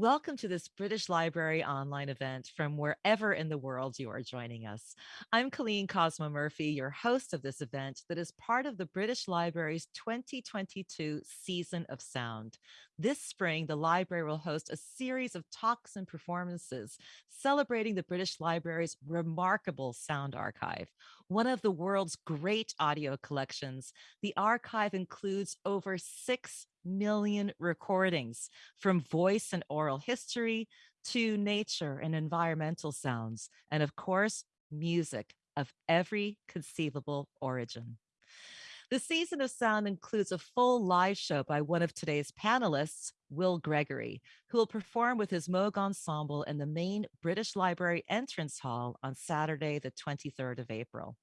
Welcome to this British Library online event from wherever in the world you are joining us. I'm Colleen Cosmo Murphy, your host of this event that is part of the British Library's 2022 Season of Sound. This spring, the library will host a series of talks and performances celebrating the British Library's remarkable sound archive. One of the world's great audio collections, the archive includes over six million recordings from voice and oral history to nature and environmental sounds, and of course, music of every conceivable origin. The season of sound includes a full live show by one of today's panelists, Will Gregory, who will perform with his Moog Ensemble in the main British Library entrance hall on Saturday, the 23rd of April.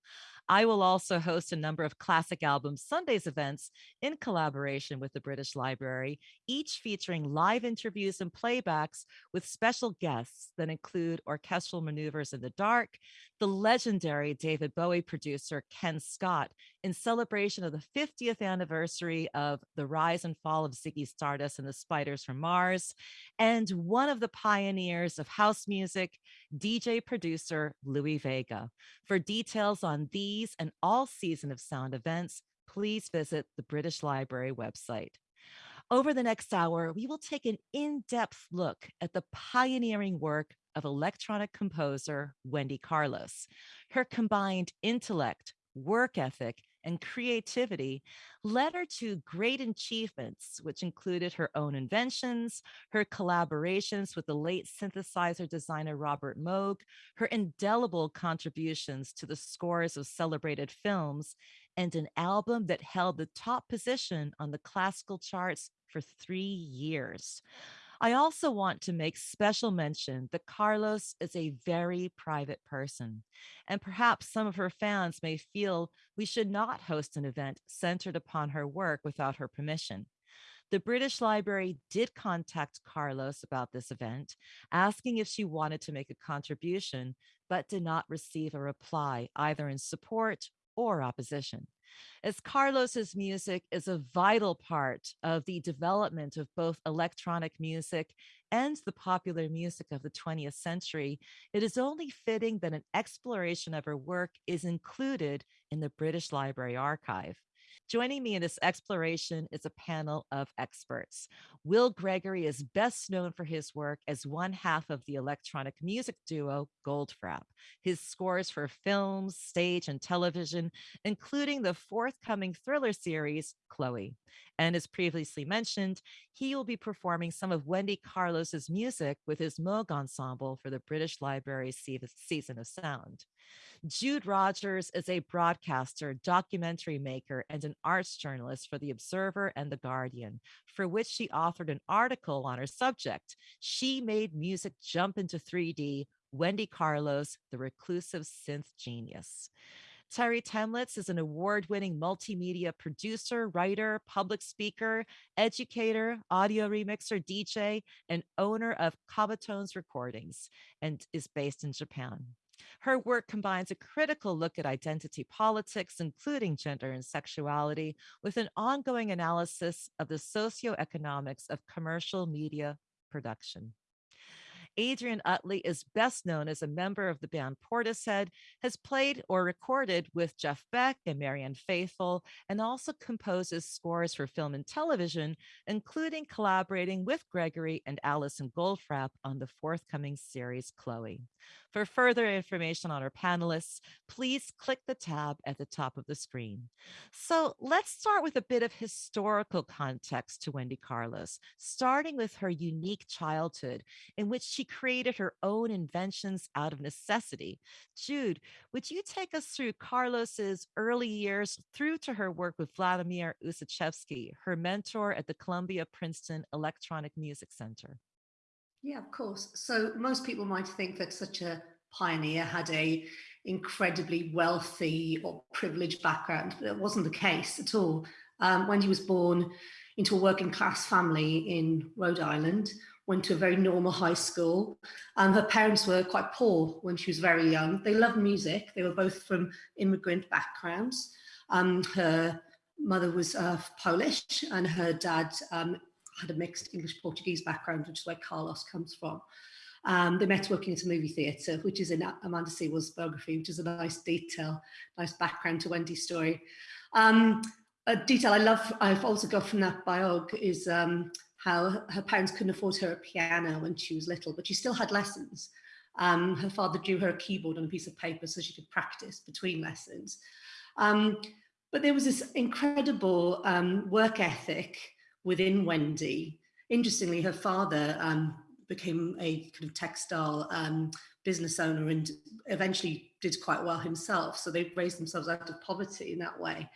I will also host a number of Classic Album Sundays events in collaboration with the British Library, each featuring live interviews and playbacks with special guests that include orchestral maneuvers in the dark, the legendary David Bowie producer Ken Scott in celebration of the 50th anniversary of the rise and fall of Ziggy Stardust and the Spiders from Mars, and one of the pioneers of house music, DJ producer Louie Vega. For details on these and all season of sound events, please visit the British Library website. Over the next hour, we will take an in-depth look at the pioneering work of electronic composer Wendy Carlos. Her combined intellect, work ethic, and creativity led her to great achievements, which included her own inventions, her collaborations with the late synthesizer designer Robert Moog, her indelible contributions to the scores of celebrated films, and an album that held the top position on the classical charts for three years. I also want to make special mention that Carlos is a very private person, and perhaps some of her fans may feel we should not host an event centered upon her work without her permission. The British Library did contact Carlos about this event, asking if she wanted to make a contribution, but did not receive a reply either in support or opposition as Carlos's music is a vital part of the development of both electronic music and the popular music of the 20th century, it is only fitting that an exploration of her work is included in the British Library Archive. Joining me in this exploration is a panel of experts. Will Gregory is best known for his work as one half of the electronic music duo Goldfrapp. His scores for films, stage, and television, including the forthcoming thriller series, Chloe. And as previously mentioned, he will be performing some of Wendy Carlos's music with his Moog Ensemble for the British Library's Season of Sound. Jude Rogers is a broadcaster, documentary maker, and an arts journalist for The Observer and The Guardian, for which she authored an article on her subject. She made music jump into 3D, Wendy Carlos, the reclusive synth genius. Terre Thaemlitz is an award winning multimedia producer, writer, public speaker, educator, audio remixer, DJ, and owner of Comatonse Recordings and is based in Japan. Her work combines a critical look at identity politics, including gender and sexuality, with an ongoing analysis of the socioeconomics of commercial media production. Adrian Utley is best known as a member of the band Portishead, has played or recorded with Jeff Beck and Marianne Faithfull, and also composes scores for film and television, including collaborating with Gregory and Alison Goldfrapp on the forthcoming series Chloe. For further information on our panelists, please click the tab at the top of the screen. So let's start with a bit of historical context to Wendy Carlos, starting with her unique childhood in which she created her own inventions out of necessity. Jude, would you take us through Carlos's early years through to her work with Vladimir Ussachevsky, her mentor at the Columbia Princeton Electronic Music Center? Yeah, of course. So most people might think that such a pioneer had a incredibly wealthy or privileged background, but it wasn't the case at all. Um, when he was born into a working class family in Rhode Island, went to a very normal high school. Um, her parents were quite poor when she was very young. They loved music. They were both from immigrant backgrounds. Um, her mother was uh, Polish and her dad um, had a mixed English Portuguese background, which is where Carlos comes from. Um, they met working at a movie theatre, which is in Amanda Sewell's biography, which is a nice detail, nice background to Wendy's story. Um, a detail I love, I've also got from that biog is um, how her parents couldn't afford her a piano when she was little, but she still had lessons. Um, her father drew her a keyboard on a piece of paper so she could practice between lessons. Um, but there was this incredible um, work ethic within Wendy. Interestingly, her father um, became a kind of textile um, business owner and eventually did quite well himself. So they raised themselves out of poverty in that way.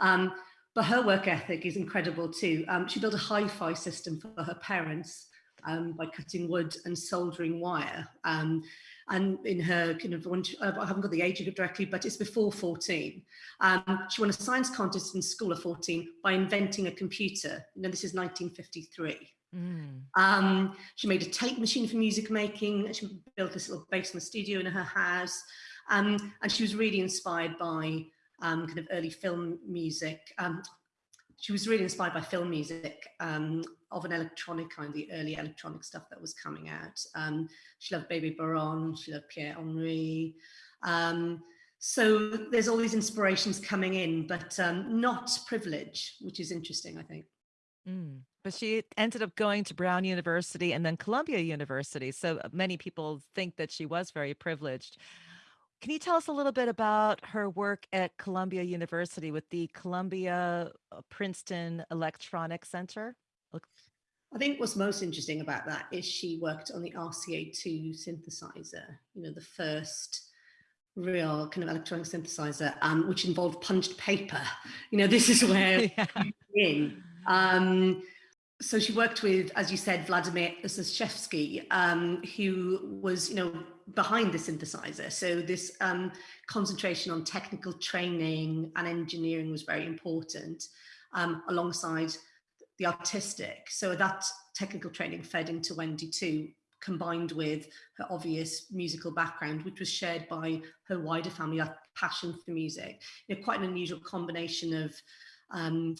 Um, but her work ethic is incredible too. Um, she built a hi-fi system for her parents um, by cutting wood and soldering wire. Um, and in her kind of, she, I haven't got the age of it directly, but it's before 14. Um, she won a science contest in school at 14 by inventing a computer. You know, this is 1953. Mm. Um, she made a tape machine for music making. She built this little basement studio in her house. Um, and she was really inspired by um, kind of early film music. Um, she was really inspired by film music um, of an electronic kind, the early electronic stuff that was coming out. Um, she loved Bebe Barron, she loved Pierre Henry. Um, so there's all these inspirations coming in, but um, not privilege, which is interesting, I think. Mm. But she ended up going to Brown University and then Columbia University. So many people think that she was very privileged. Can you tell us a little bit about her work at Columbia University with the Columbia uh, Princeton Electronic Center? I think what's most interesting about that is she worked on the RCA2 synthesizer, you know, the first real kind of electronic synthesizer, um, which involved punched paper. You know, this is where yeah. in. Um, so she worked with, as you said, Vladimir Ussachevsky, um, who was, you know, behind the synthesizer. So this um, concentration on technical training and engineering was very important, um, alongside the artistic. So that technical training fed into Wendy too, combined with her obvious musical background, which was shared by her wider family, that passion for music. You know, quite an unusual combination of um,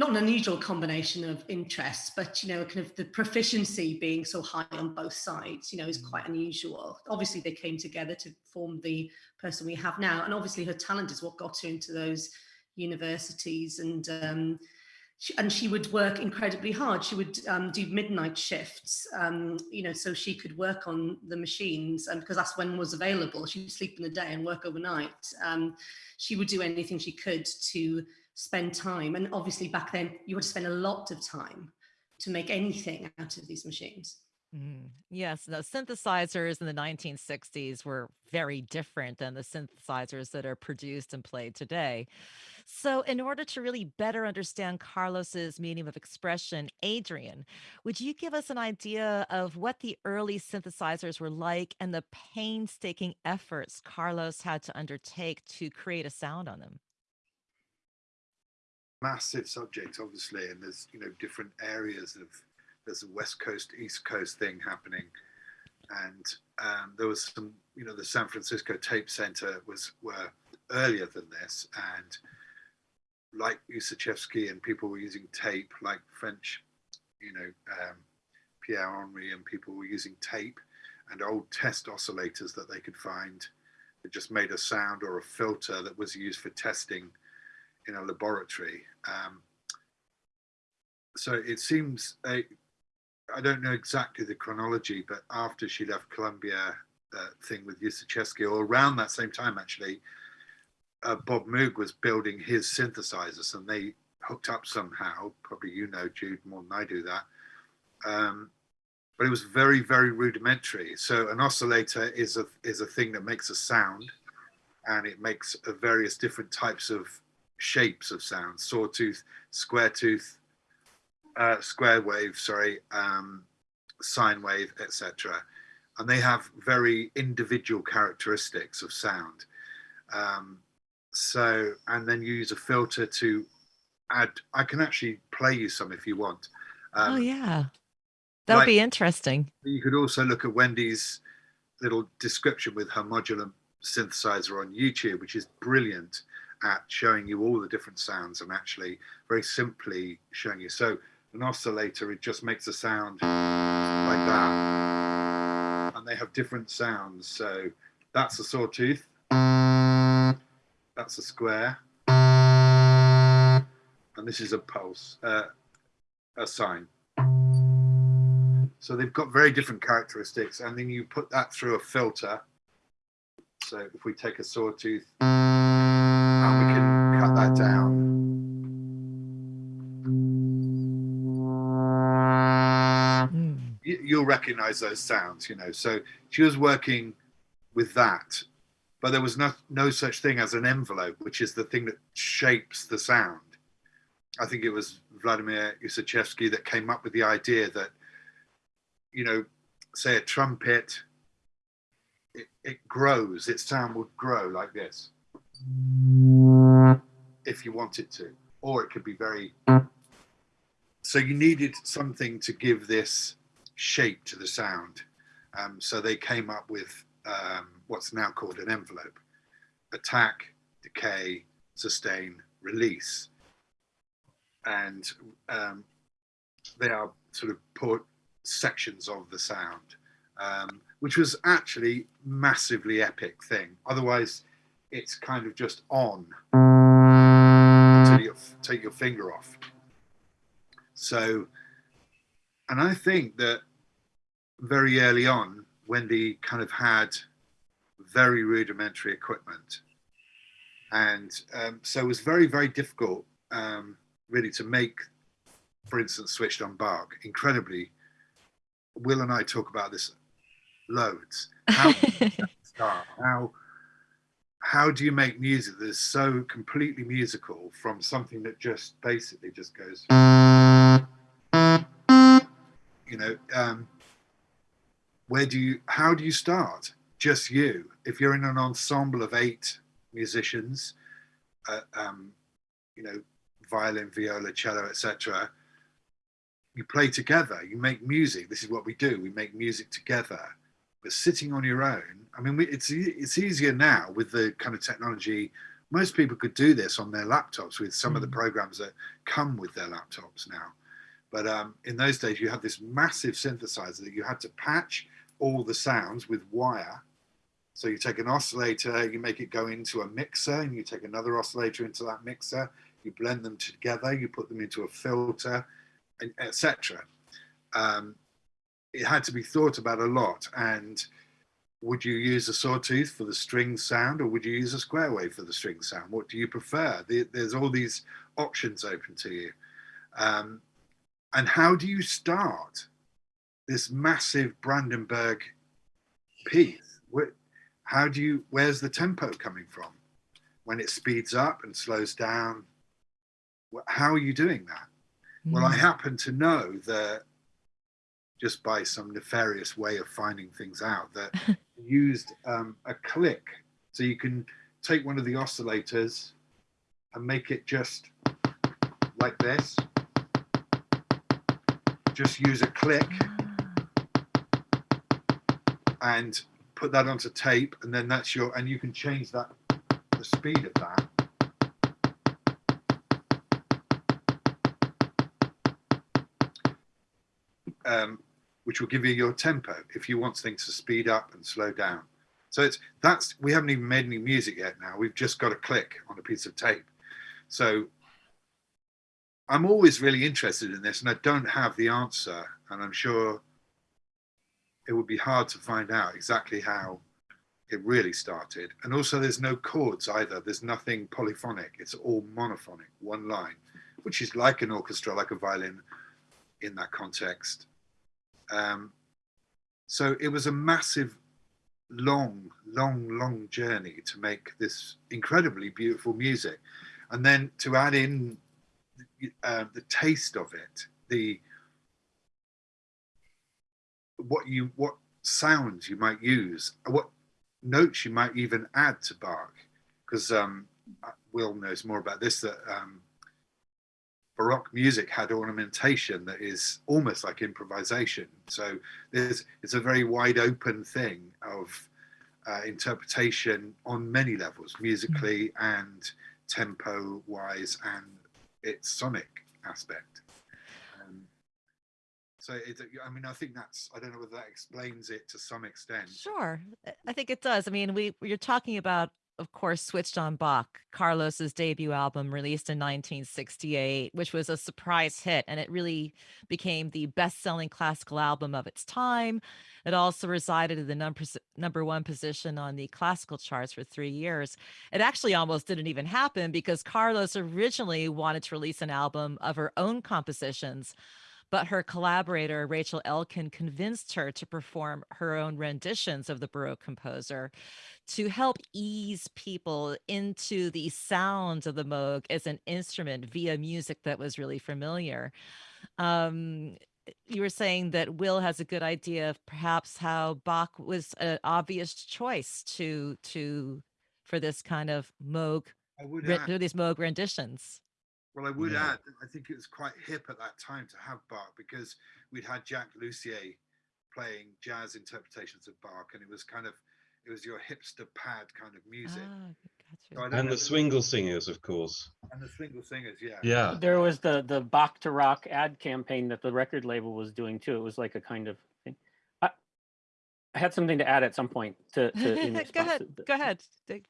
not an unusual combination of interests, but you know, kind of the proficiency being so high on both sides, you know, is mm. quite unusual. Obviously, they came together to form the person we have now, and obviously, her talent is what got her into those universities, and um, she, and she would work incredibly hard. She would um, do midnight shifts, um, you know, so she could work on the machines, and because that's when was available. She would sleep in the day and work overnight. Um, she would do anything she could to spend time. And obviously back then you would spend a lot of time to make anything out of these machines. Mm, yes, the synthesizers in the 1960s were very different than the synthesizers that are produced and played today. So, in order to really better understand Carlos's medium of expression, Adrian, would you give us an idea of what the early synthesizers were like and the painstaking efforts Carlos had to undertake to create a sound on them? Massive subject, obviously, and there's you know different areas of there's a west coast east coast thing happening, and um, there was some you know the San Francisco Tape Center was were earlier than this, and like Ussachevsky and people were using tape, like French, you know um, Pierre Henry and people were using tape and old test oscillators that they could find that just made a sound or a filter that was used for testing in a laboratory. Um, so it seems, I don't know exactly the chronology, but after she left Columbia, uh, thing with Ussachevsky, or around that same time actually, uh, Bob Moog was building his synthesizers and they hooked up somehow. Probably you know, Jude, more than I do that. Um, but it was very, very rudimentary. So an oscillator is a is a thing that makes a sound, and it makes various different types of shapes of sound, sawtooth, square tooth, uh, square wave, sorry, um, sine wave, etc. And they have very individual characteristics of sound. Um, so, and then you use a filter to add, I can actually play you some if you want. Um, oh yeah, that would like, be interesting. You could also look at Wendy's little description with her modular synthesizer on YouTube, which is brilliant at showing you all the different sounds and actually very simply showing you. So an oscillator, it just makes a sound like that. And they have different sounds. So that's a sawtooth. That's a square. And this is a pulse, uh, a sine. So they've got very different characteristics. And then you put that through a filter. So if we take a sawtooth and we can cut that down. Hmm. you'll recognize those sounds, you know. So she was working with that, but there was no, no such thing as an envelope, which is the thing that shapes the sound. I think it was Vladimir Ussachevsky that came up with the idea that, you know, say a trumpet, it, grows, its sound would grow like this if you want it to, or it could be very. So you needed something to give this shape to the sound. Um, so they came up with um, what's now called an envelope attack, decay, sustain, release. And um, they are sort of put sections of the sound, um, which was actually massively epic thing. Otherwise, it's kind of just on until you take your finger off. So, and I think that very early on, Wendy kind of had very rudimentary equipment. And um, so it was very, very difficult um, really to make, for instance, switched on Bach, Incredibly, Will and I talk about this loads. How? How how do you make music that is so completely musical from something that just basically just goes you know um, where do you how do you start? Just you. If you're in an ensemble of eight musicians uh, um, you know violin viola cello etc you play together. You make music. This is what we do. We make music together but sitting on your own i mean it's it's easier now with the kind of technology most people could do this on their laptops with some mm. of the mm. programs that come with their laptops now but um, in those days you had this massive synthesizer that you had to patch all the sounds with wire. So you take an oscillator, you make it go into a mixer, and you take another oscillator into that mixer. You blend them together, you put them into a filter, etc. Um, it had to be thought about a lot. And would you use a sawtooth for the string sound, or would you use a square wave for the string sound? What do you prefer? There's all these options open to you. Um, and how do you start? this massive Brandenburg piece. How do you, where's the tempo coming from? When it speeds up and slows down, how are you doing that? Mm. Well, I hmm. happen to know that just by some nefarious way of finding things out that used um, a click. So you can take one of the oscillators and make it just like this. Just use a click and put that onto tape and then that's your and you can change that the speed of that um, which will give you your tempo if you want things to speed up and slow down so it's that's we haven't even made any music yet now we've just got a click on a piece of tape so I'm always really interested in this and I don't have the answer and I'm sure it would be hard to find out exactly how it really started. And also there's no chords either. There's nothing polyphonic. It's all monophonic, one line, which is like an orchestra, like a violin in that context. Um, so it was a massive, long, long, long journey to make this incredibly beautiful music. And then to add in uh, the taste of it, the what you what sounds you might use, what notes you might even add to Bach, because um, Will knows more about this. That um, Baroque music had ornamentation that is almost like improvisation. So there's it's a very wide open thing of uh, interpretation on many levels, musically mm. and tempo wise, and its sonic aspect. Um, So it, I mean, I think that's, I don't know whether that explains it to some extent. Sure. I think it does. I mean, we you're talking about of course, switched on Bach, Carlos's debut album released in 1968, which was a surprise hit, and it really became the best-selling classical album of its time. It also resided in the number number one position on the classical charts for three years. It actually almost didn't even happen because Carlos originally wanted to release an album of her own compositions but her collaborator, Rachel Elkin, convinced her to perform her own renditions of the Baroque composer to help ease people into the sound of the Moog as an instrument via music that was really familiar. Um, you were saying that Will has a good idea of perhaps how Bach was an obvious choice to to for this kind of Moog, I would these Moog renditions. Well, I would yeah. add, I think it was quite hip at that time to have Bach because we'd had Jacques Loussier playing jazz interpretations of Bach, and it was kind of it was your hipster pad kind of music. Ah, so and the Swingle Singers, of course. And the Swingle Singers, yeah. Yeah. There was the the Bach to Rock ad campaign that the record label was doing too. It was like a kind of I had something to add at some point to, to go ahead. To go ahead.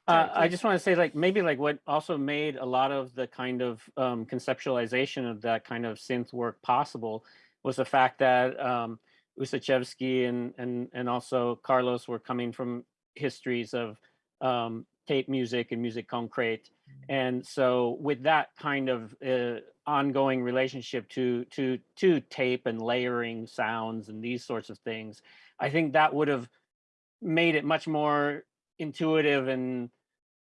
Uh, I just want to say, like, maybe like what also made a lot of the kind of um, conceptualization of that kind of synth work possible was the fact that um, Ussachevsky and and and also Carlos were coming from histories of um, tape music and music concrete, mm-hmm. and so with that kind of uh, ongoing relationship to to to tape and layering sounds and these sorts of things I think that would have made it much more intuitive and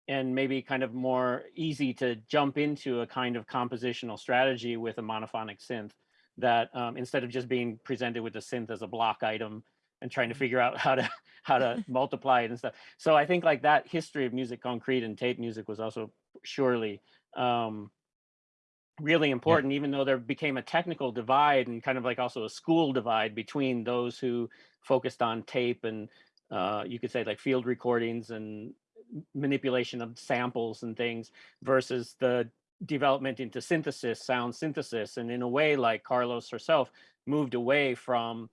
and maybe kind of more easy to jump into a kind of compositional strategy with a monophonic synth that um, instead of just being presented with the synth as a block item and trying to mm-hmm. figure out how to how to multiply it and stuff. So I think like that history of music concrete and tape music was also surely um, really important, yeah. even though there became a technical divide and kind of like also a school divide between those who focused on tape and uh, you could say like field recordings and manipulation of samples and things versus the development into synthesis, sound synthesis. And in a way, like Carlos herself moved away from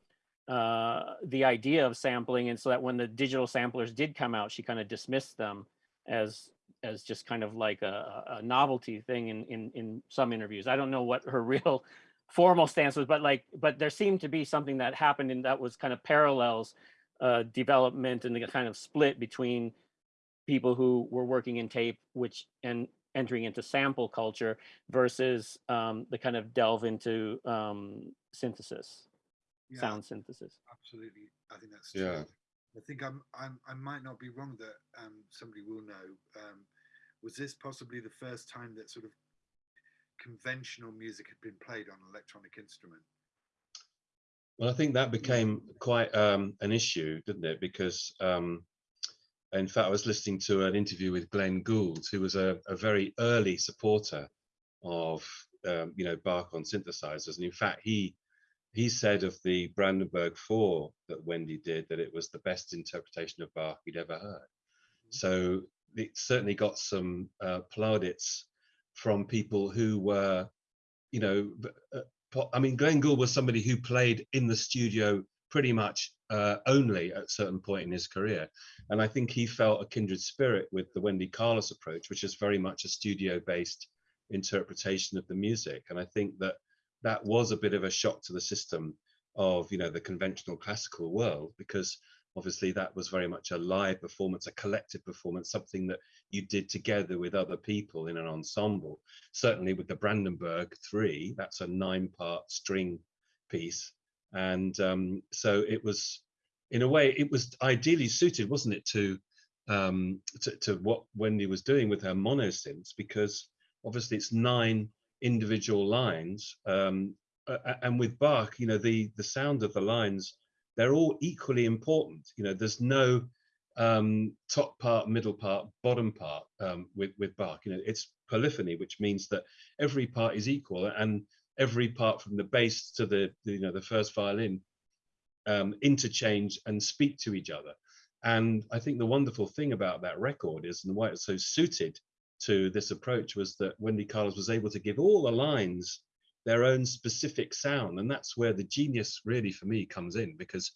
uh, the idea of sampling. And so that when the digital samplers did come out, she kind of dismissed them as as just kind of like a, a novelty thing in, in in some interviews. I don't know what her real formal stance was, but like, but there seemed to be something that happened and that was kind of parallels uh, development and the kind of split between people who were working in tape, which and entering into sample culture versus um, the kind of delve into um, synthesis, yeah, sound synthesis. Absolutely, I think that's true. yeah. I think I'm, I'm I might not be wrong that um, somebody will know. Um, was this possibly the first time that sort of conventional music had been played on an electronic instrument. Well, I think that became quite um, an issue, didn't it? Because, um, in fact, I was listening to an interview with Glenn Gould, who was a, a very early supporter of, um, you know, Bach on synthesizers, and in fact, he he said of the Brandenburg Four that Wendy did that it was the best interpretation of Bach he'd ever heard. Mm-hmm. So it certainly got some uh, plaudits from people who were, you know, uh, I mean, Glenn Gould was somebody who played in the studio pretty much uh, only at a certain point in his career. And I think he felt a kindred spirit with the Wendy Carlos approach, which is very much a studio based interpretation of the music. And I think that that was a bit of a shock to the system of, you know, the conventional classical world because obviously that was very much a live performance a collective performance something that you did together with other people in an ensemble. Certainly with the brandenburg three that's a nine part string piece. And um, so it was in a way it was ideally suited wasn't it to um, to, to what wendy was doing with her monosynths because obviously it's nine individual lines um, and with bach you know the the sound of the lines they're all equally important. You know, there's no um, top part, middle part, bottom part um, with with Bach. You know, it's polyphony, which means that every part is equal, and every part from the bass to the, you know the first violin um, interchange and speak to each other. And I think the wonderful thing about that record is, and why it's so suited to this approach, was that Wendy Carlos was able to give all the lines their own specific sound and that's where the genius really for me comes in because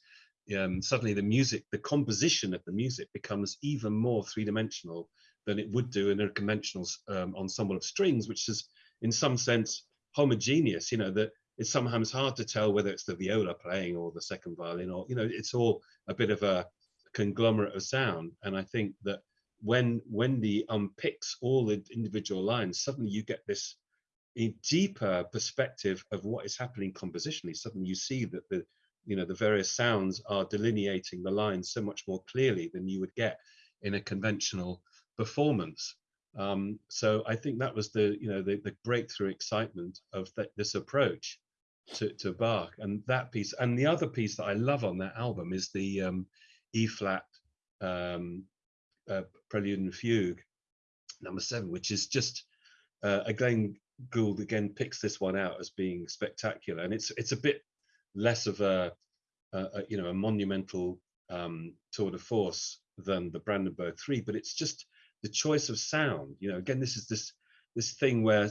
um, suddenly the music the composition of the music becomes even more three-dimensional than it would do in a conventional um, ensemble of strings which is in some sense homogeneous you know that it's sometimes hard to tell whether it's the viola playing or the second violin or you know it's all a bit of a conglomerate of sound. And i think that when Wendy unpicks all the individual lines suddenly you get this a deeper perspective of what is happening compositionally. Suddenly you see that the you know the various sounds are delineating the lines so much more clearly than you would get in a conventional performance. Um, so i think that was the you know the, the breakthrough excitement of this approach to, to bach and that piece. And the other piece that i love on that album is the um, e flat um, uh, prelude and fugue number seven which is just uh, again Gould again picks this one out as being spectacular, and it's it's a bit less of a, a, a you know a monumental um, tour de force than the Brandenburg Three, but it's just the choice of sound. You know, again, this is this this thing where,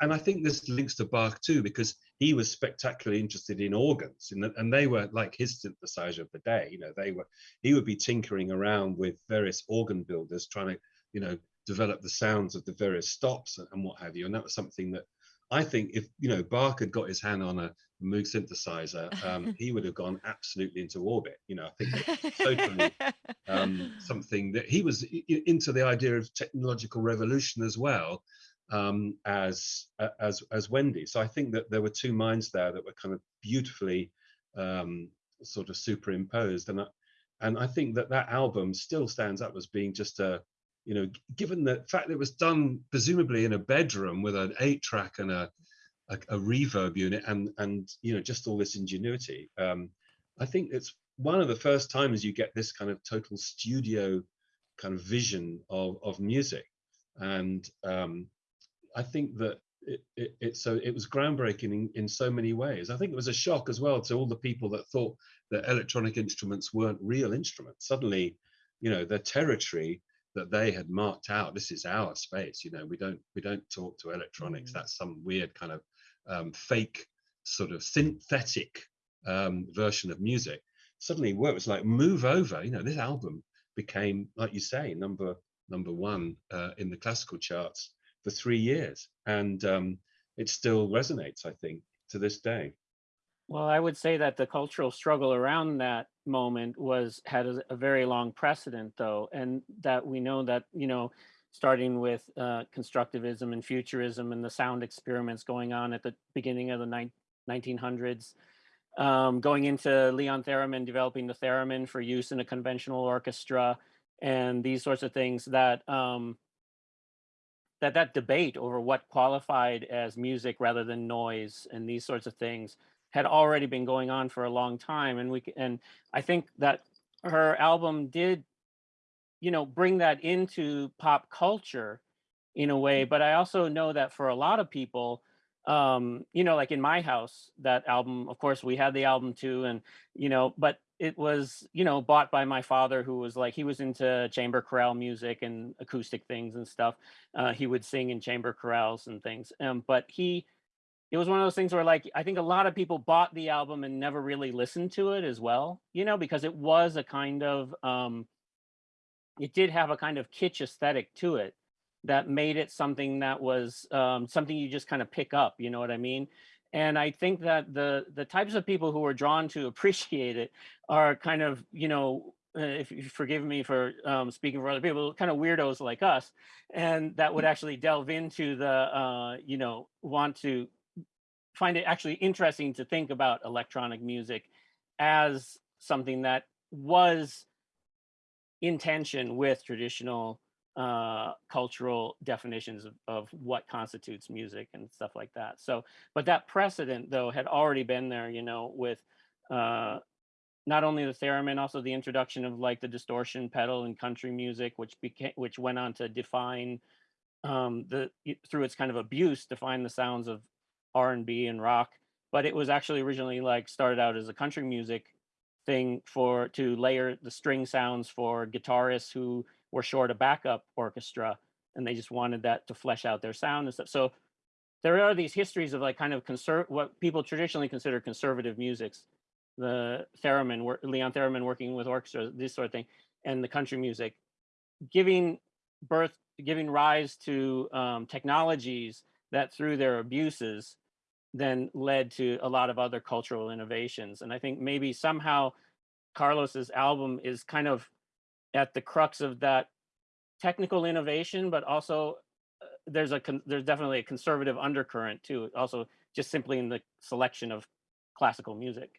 and I think this links to Bach too, because he was spectacularly interested in organs, and, and they were like his synthesizer of the day. You know, they were he would be tinkering around with various organ builders, trying to you know develop the sounds of the various stops and, and what have you. And that was something that I think if you know Bach had got his hand on a Moog synthesizer, um, he would have gone absolutely into orbit. You know, I think totally um, something that he was into the idea of technological revolution as well um, as as as Wendy. So I think that there were two minds there that were kind of beautifully um, sort of superimposed, and I, and I think that that album still stands up as being just a you know, given the fact that it was done presumably in a bedroom with an eight track and a, a, a reverb unit and, and, you know, just all this ingenuity, um, I think it's one of the first times you get this kind of total studio kind of vision of, of music. And um, I think that it, it, it, so it was groundbreaking in, in so many ways. I think it was a shock as well to all the people that thought that electronic instruments weren't real instruments. Suddenly, you know, the territory that they had marked out this is our space you know we don't we don't talk to electronics mm. that's some weird kind of um, fake sort of synthetic um, version of music suddenly well, it was like move over you know this album became like you say number number one uh, in the classical charts for three years and um, it still resonates i think to this day well, I would say that the cultural struggle around that moment was had a, a, very long precedent, though, and that we know that you know, starting with uh, constructivism and futurism and the sound experiments going on at the beginning of the 1900s, um, going into Leon Theremin developing the theremin for use in a conventional orchestra, and these sorts of things that. Um, that that debate over what qualified as music rather than noise and these sorts of things had already been going on for a long time and we and i think that her album did you know bring that into pop culture in a way but i also know that for a lot of people um you know like in my house that album of course we had the album too and you know but it was you know bought by my father who was like he was into chamber chorale music and acoustic things and stuff uh, he would sing in chamber chorales and things um, but he it was one of those things where like I think a lot of people bought the album and never really listened to it as well, you know, because it was a kind of um it did have a kind of kitsch aesthetic to it that made it something that was um, something you just kind of pick up, you know what I mean? And I think that the the types of people who are drawn to appreciate it are kind of, you know, uh, if you forgive me for um, speaking for other people, kind of weirdos like us, and that would mm. actually delve into the, uh, you know, want to find it actually interesting to think about electronic music as something that was in tension with traditional uh, cultural definitions of, of what constitutes music and stuff like that. So, but that precedent though had already been there, you know, with uh, not only the theremin, also the introduction of like the distortion pedal in country music, which became, which went on to define um, the through its kind of abuse, define the sounds of R&B and rock, but it was actually originally like started out as a country music thing for to layer the string sounds for guitarists who were short a backup orchestra and they just wanted that to flesh out their sound and stuff. So there are these histories of like kind of conserv what people traditionally consider conservative musics, the theremin, Leon Theremin working with orchestras, this sort of thing, and the country music, giving birth, giving rise to um, technologies that through their abuses then led to a lot of other cultural innovations. And I think maybe somehow Carlos's album is kind of at the crux of that technical innovation, but also uh, there's a there's definitely a conservative undercurrent too. Also, just simply in the selection of classical music.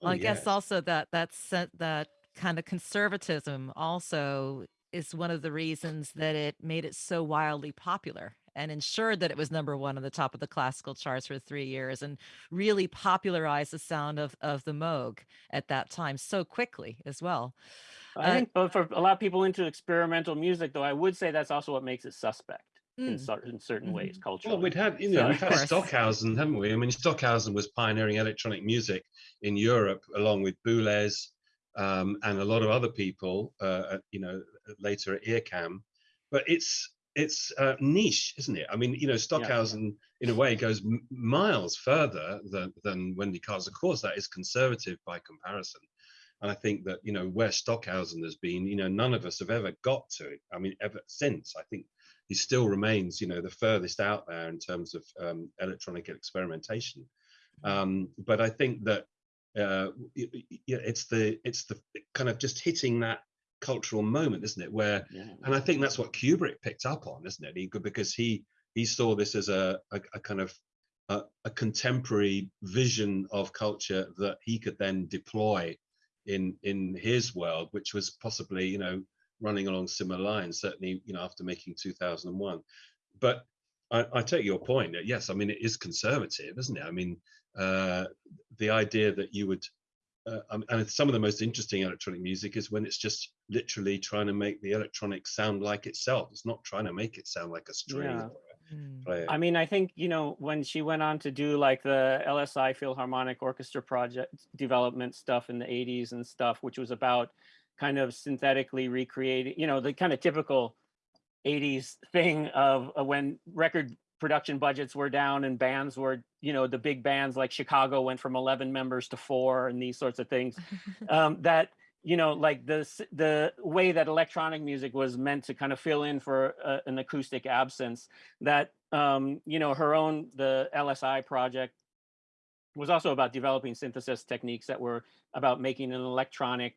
Well, oh, I guess also that that's that kind of conservatism also is one of the reasons that it made it so wildly popular and ensured that it was number one on the top of the classical charts for three years and really popularized the sound of, of the Moog at that time so quickly as well. I uh, think for a lot of people into experimental music, though, I would say that's also what makes it suspect. Mm. In, certain, in certain mm. ways, culturally. Well, we'd had, you know, so, we've had Stockhausen, haven't we? I mean, Stockhausen was pioneering electronic music in Europe, along with Boulez um, and a lot of other people, uh, you know, later at IRCAM. But it's it's uh, niche, isn't it? I mean, you know, Stockhausen yeah. in a way goes miles further than than Wendy Carlos. Of course, that is conservative by comparison. And I think that you know where Stockhausen has been, you know, none of us have ever got to. It. I mean, ever since. I think he still remains, you know, the furthest out there in terms of um, electronic experimentation. Um, but I think that uh, it's the it's the kind of just hitting that cultural moment, isn't it? Where, yeah. and I think that's what Kubrick picked up on, isn't it? He, because he he saw this as a, a, a kind of a, a, contemporary vision of culture that he could then deploy in in his world, which was possibly you know running along similar lines. Certainly, you know, after making 2001, but I, I take your point. Yes, I mean it is conservative, isn't it? I mean, uh, the idea that you would uh, um, and some of the most interesting electronic music is when it's just literally trying to make the electronic sound like itself. It's not trying to make it sound like a string. Yeah. Hmm. I mean, I think, you know, when she went on to do like the LSI Philharmonic Orchestra project development stuff in the 80s and stuff, which was about kind of synthetically recreating, you know, the kind of typical 80s thing of uh, when record production budgets were down and bands were, you know, the big bands like Chicago went from 11 members to four and these sorts of things um, that, you know, like the, the way that electronic music was meant to kind of fill in for a, an acoustic absence that, um, you know, her own, the LSI project was also about developing synthesis techniques that were about making an electronic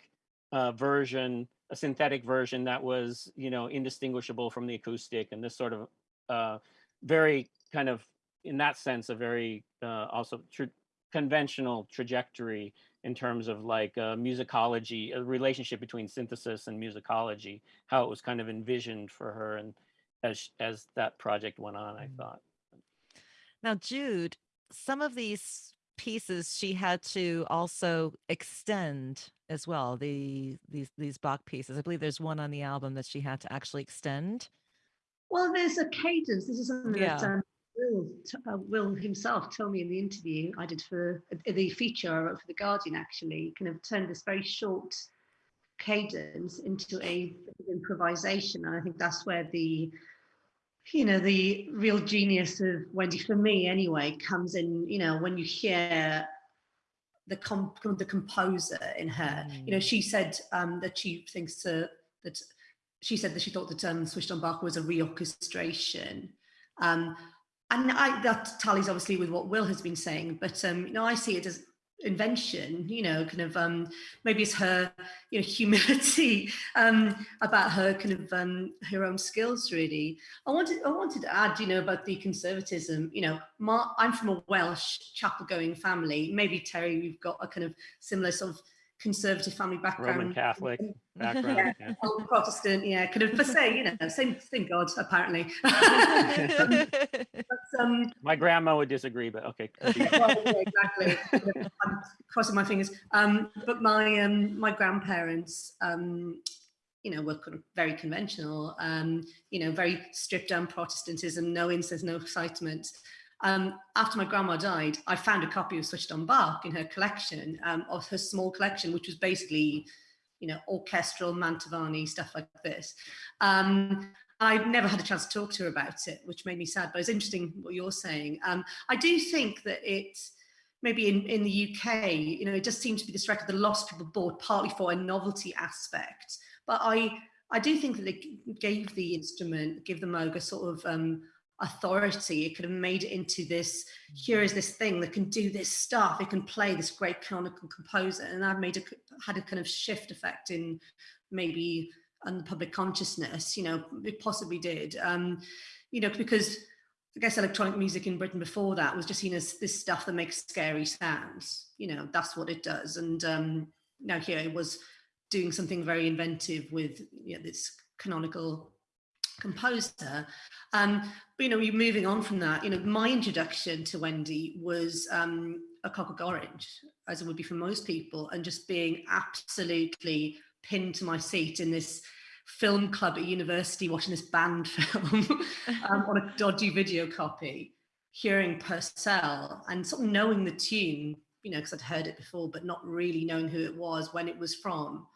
uh, version, a synthetic version that was, you know, indistinguishable from the acoustic and this sort of uh, very kind of in that sense a very uh, also tra conventional trajectory in terms of like uh, musicology a relationship between synthesis and musicology how it was kind of envisioned for her and as as that project went on i mm. thought now jude some of these pieces she had to also extend as well the these these bach pieces i believe there's one on the album that she had to actually extend well, there's a cadence. This is something yeah. that um, Will, uh, Will himself told me in the interview I did for uh, the feature I wrote for The Guardian, actually, kind of turned this very short cadence into a improvisation. And I think that's where the, you know, the real genius of Wendy, for me anyway, comes in, you know, when you hear the comp the composer in her. Mm. You know, she said um, that she thinks uh, that she said that she thought that um, Switched on Bach was a reorchestration. Um, and I, that tallies obviously with what Will has been saying, but um, you know, I see it as invention, you know, kind of um, maybe it's her, you know, humility um, about her kind of um, her own skills. Really, I wanted I wanted to add, you know, about the conservatism. You know, my, I'm from a Welsh chapel-going family. Maybe Terre, we've got a kind of similar sort of conservative family background. Roman Catholic background. yeah, yeah. Protestant, yeah, kind of per se, you know, same, same God, apparently. um, but, um, my grandma would disagree, but okay. well, yeah, exactly. I'm crossing my fingers. Um, but my um, my grandparents, um, you know, were kind of very conventional, um, you know, very stripped down Protestantism, no incest, no excitement. Um, after my grandma died, I found a copy of Switched on Bach in her collection, um, of her small collection, which was basically, you know, orchestral Mantovani, stuff like this. Um, I've never had a chance to talk to her about it, which made me sad. But it's interesting what you're saying. Um, I do think that it's maybe in, in the UK, you know, it just seems to be this record that lost people bought partly for a novelty aspect. But I I do think that it gave the instrument, give the Moog a sort of um, authority. It could have made it into this, here is this thing that can do this stuff. It can play this great canonical composer. And that made a, had a kind of shift effect in maybe on the public consciousness, you know, it possibly did. Um, you know, because I guess electronic music in Britain before that was just seen as this stuff that makes scary sounds. You know, that's what it does. And um, now here it was doing something very inventive with you know, this canonical composer. Um, but, you know, you're moving on from that, you know, my introduction to Wendy was um, a Clockwork Orange, as it would be for most people, and just being absolutely pinned to my seat in this film club at university watching this banned film um, on a dodgy video copy, hearing Purcell and sort of knowing the tune, you know, because I'd heard it before, but not really knowing who it was, when it was from,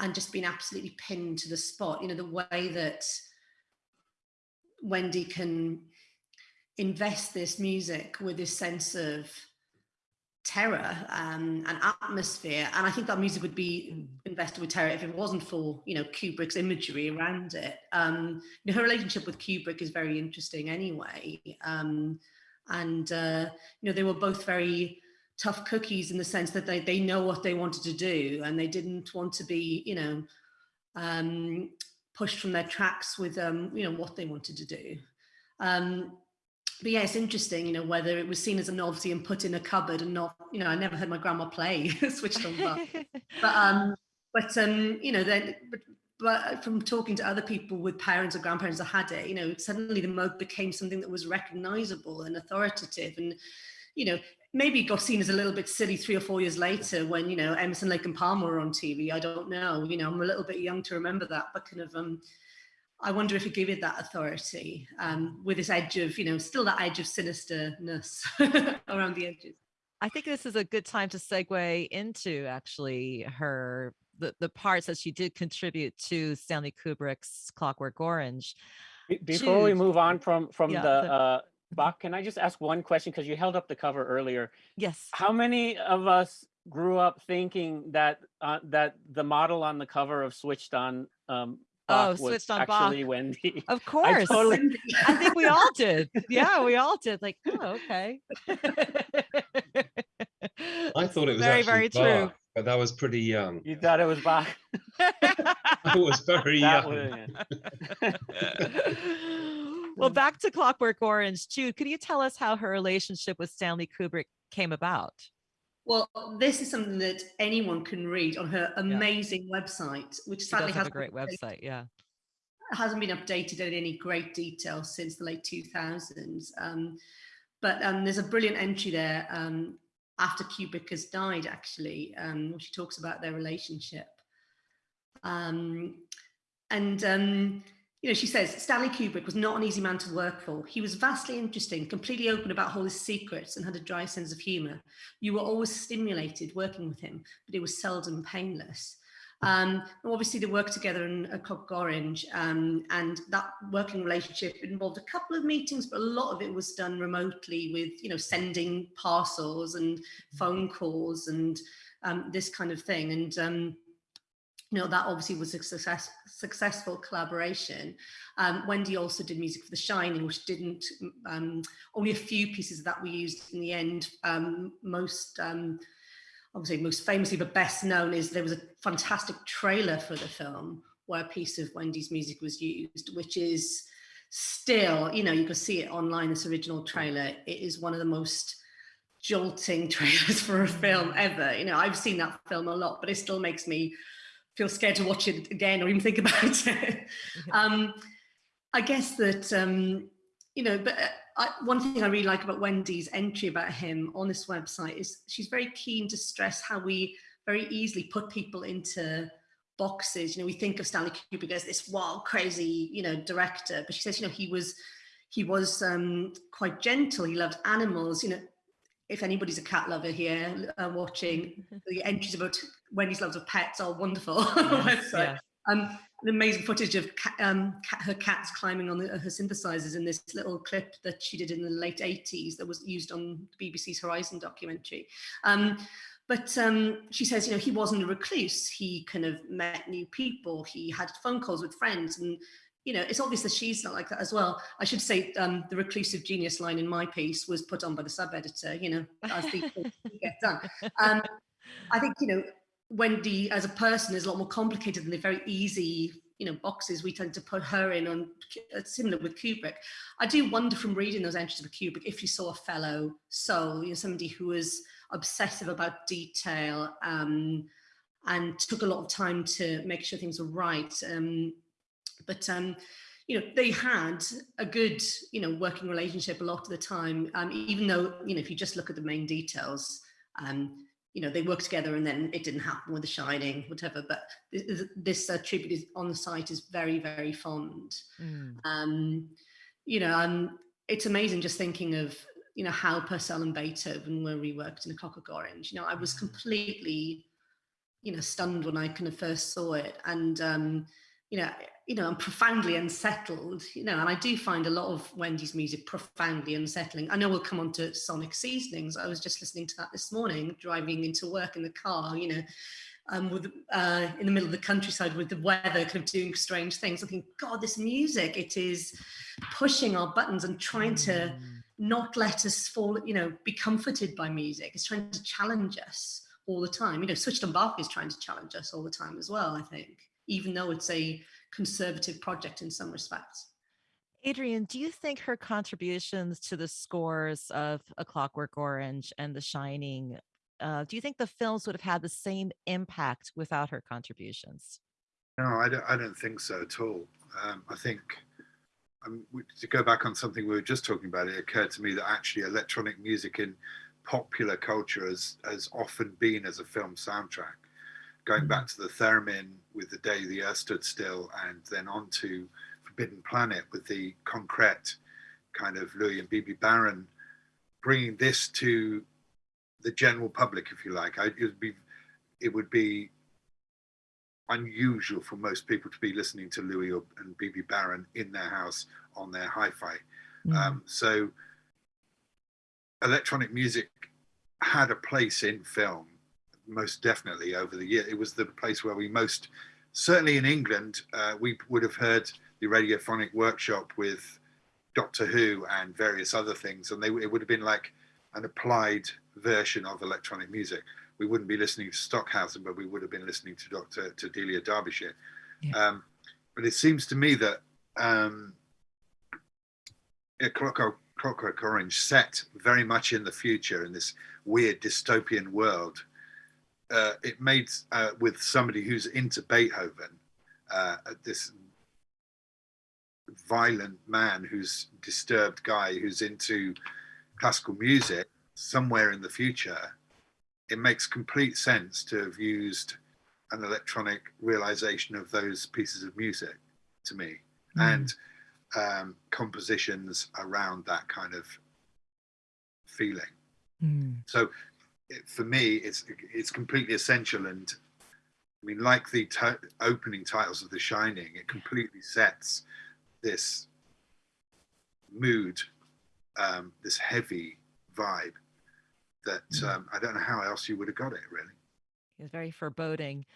and just being absolutely pinned to the spot. You know, the way that Wendy can invest this music with this sense of terror um, and atmosphere. And I think that music would be invested with terror if it wasn't for, you know, Kubrick's imagery around it. Um, you know, her relationship with Kubrick is very interesting anyway. Um, and, uh, you know, they were both very tough cookies in the sense that they, they know what they wanted to do and they didn't want to be, you know, um, pushed from their tracks with, um, you know, what they wanted to do. Um, but yeah, it's interesting, you know, whether it was seen as a novelty and put in a cupboard and not, you know, I never heard my grandma play switched on but, um, but um, you know, then but, but from talking to other people with parents or grandparents that had it, you know, suddenly the Moog became something that was recognizable and authoritative, and you know, maybe got seen as a little bit silly three or four years later when you know Emerson, Lake and Palmer were on TV. I don't know, you know, I'm a little bit young to remember that, but kind of um, I wonder if it gave it that authority um, with this edge of, you know, still that edge of sinisterness around the edges. I think this is a good time to segue into actually her the, the parts that she did contribute to Stanley Kubrick's Clockwork Orange. Before Jude. we move on from from yeah, the, the uh, Bach, can I just ask one question because you held up the cover earlier? Yes. How many of us grew up thinking that uh, that the model on the cover of Switched On um, Bach oh, switched on actually Bach. Wendy. Of course. I, totally... I think we all did. Yeah, we all did. Like, oh, okay. I thought it was very, very Bach, true. But that was pretty young. You thought it was Bach? I was very that young. Well, back to Clockwork Orange. Jude, could you tell us how her relationship with Stanley Kubrick came about? Well, this is something that anyone can read on her amazing yeah. website, which she sadly has a great website. Yeah, hasn't been updated in any great detail since the late 2000s. Um, but um, there's a brilliant entry there um, after Kubrick has died, actually, um, she talks about their relationship. Um, and um, you know, she says, Stanley Kubrick was not an easy man to work for. He was vastly interesting, completely open about all his secrets and had a dry sense of humor. You were always stimulated working with him, but it was seldom painless. Um, obviously they worked together in a Clockwork Orange um, and that working relationship involved a couple of meetings, but a lot of it was done remotely with, you know, sending parcels and phone calls and um, this kind of thing. And um, you know, that obviously was a success, successful collaboration. Um, Wendy also did music for The Shining, which didn't, um, only a few pieces that we used in the end. Um, most, um, obviously most famously, but best known is there was a fantastic trailer for the film where a piece of Wendy's music was used, which is still, you know, you can see it online, this original trailer. It is one of the most jolting trailers for a film ever. You know, I've seen that film a lot, but it still makes me feel scared to watch it again or even think about it. um, I guess that, um, you know, but uh, I, one thing I really like about Wendy's entry about him on this website is she's very keen to stress how we very easily put people into boxes. You know, we think of Stanley Kubrick as this wild, crazy, you know, director, but she says, you know, he was he was um, quite gentle. He loved animals. You know, if anybody's a cat lover here uh, watching, the entries about Wendy's loves of pets are wonderful. Yes, yeah. um, amazing footage of cat, um, cat, her cats climbing on the, her synthesizers in this little clip that she did in the late 80s that was used on BBC's Horizon documentary. Um, but um, she says, you know, he wasn't a recluse. He kind of met new people. He had phone calls with friends. And, you know, it's obvious that she's not like that as well. I should say um, the reclusive genius line in my piece was put on by the sub-editor, you know, as things get done. Um, I think, you know, Wendy as a person is a lot more complicated than the very easy you know boxes we tend to put her in on uh, similar with Kubrick. I do wonder from reading those entries of Kubrick if you saw a fellow soul, you know, somebody who was obsessive about detail um, and took a lot of time to make sure things were right. Um, but um, you know, they had a good, you know, working relationship a lot of the time, um, even though, you know, if you just look at the main details, um, you know, they worked together and then it didn't happen with The Shining, whatever. But this, this uh, tribute is on the site is very, very fond. Mm. Um, you know, um, it's amazing just thinking of, you know, how Purcell and Beethoven were reworked in A Clockwork Orange. You know, I was mm. completely, you know, stunned when I kind of first saw it. And, um, you know, you know, I'm profoundly unsettled, you know, and I do find a lot of Wendy's music profoundly unsettling. I know we'll come on to sonic seasonings. I was just listening to that this morning, driving into work in the car, you know, um, with uh, in the middle of the countryside with the weather kind of doing strange things. I think, God, this music, it is pushing our buttons and trying to mm. not let us fall, you know, be comforted by music. It's trying to challenge us all the time. You know, Switched on Bach is trying to challenge us all the time as well, I think, even though it's a conservative project in some respects. Adrian, do you think her contributions to the scores of A Clockwork Orange and The Shining, uh, do you think the films would have had the same impact without her contributions? No, I don't, I don't think so at all. Um, I think um, to go back on something we were just talking about, it occurred to me that actually electronic music in popular culture has, has often been as a film soundtrack going back to the theremin with the day the earth stood still and then on to forbidden planet with the concrete kind of louis and Bebe Barron bringing this to the general public if you like. I, it would be it would be unusual for most people to be listening to louis and Bebe Barron in their house on their hi-fi. Mm. um, so electronic music had a place in film most definitely over the year. It was the place where we most, certainly in England, uh, we would have heard the radiophonic workshop with Doctor Who and various other things, and they it would have been like an applied version of electronic music. We wouldn't be listening to Stockhausen, but we would have been listening to Doctor to Delia Derbyshire. Yeah. Um, but it seems to me that um, Clockwork, Clockwork Orange set very much in the future in this weird dystopian world uh, it made uh, with somebody who's into Beethoven, uh, this violent man who's disturbed guy who's into classical music somewhere in the future, it makes complete sense to have used an electronic realization of those pieces of music to me mm. and um, compositions around that kind of feeling. Mm. So for me, it's it's completely essential. And I mean, like the opening titles of The Shining, it completely sets this mood, um, this heavy vibe that mm. um, I don't know how else you would have got it really. It's very foreboding.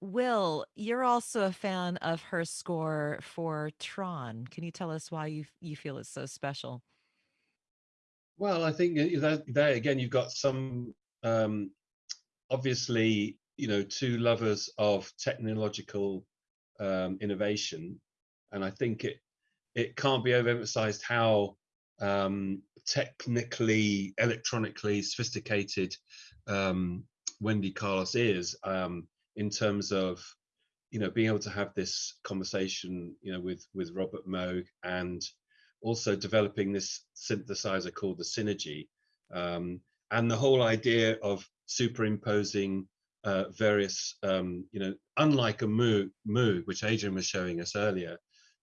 Will, you're also a fan of her score for Tron. Can you tell us why you you feel it's so special? Well, I think that, there again, you've got some um, obviously, you know, two lovers of technological um, innovation, and I think it it can't be overemphasized how um, technically, electronically sophisticated um, Wendy Carlos is um, in terms of you know being able to have this conversation you know with with Robert Moog and also developing this synthesizer called the Synergy, um, and the whole idea of superimposing uh, various, um, you know, unlike a Moog, Moog, which Adrian was showing us earlier,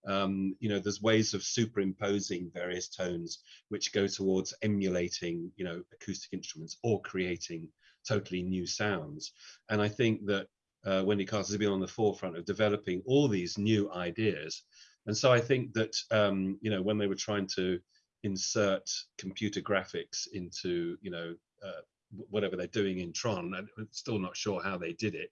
um, you know, there's ways of superimposing various tones which go towards emulating, you know, acoustic instruments or creating totally new sounds. And I think that uh, Wendy Carlos has been on the forefront of developing all these new ideas. And so I think that, um, you know, when they were trying to insert computer graphics into, you know, uh, whatever they're doing in Tron, I'm still not sure how they did it.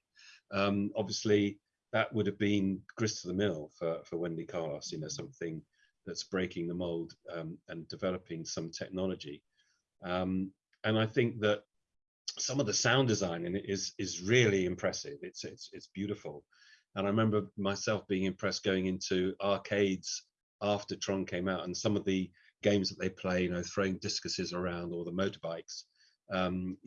Um, obviously, that would have been grist to the mill for, for Wendy Carlos, you know, something that's breaking the mold um, and developing some technology. Um, and I think that some of the sound design in it is is really impressive. It's it's it's beautiful, and I remember myself being impressed going into arcades after Tron came out, and some of the games that they play, you know, throwing discuses around or the motorbikes. Um,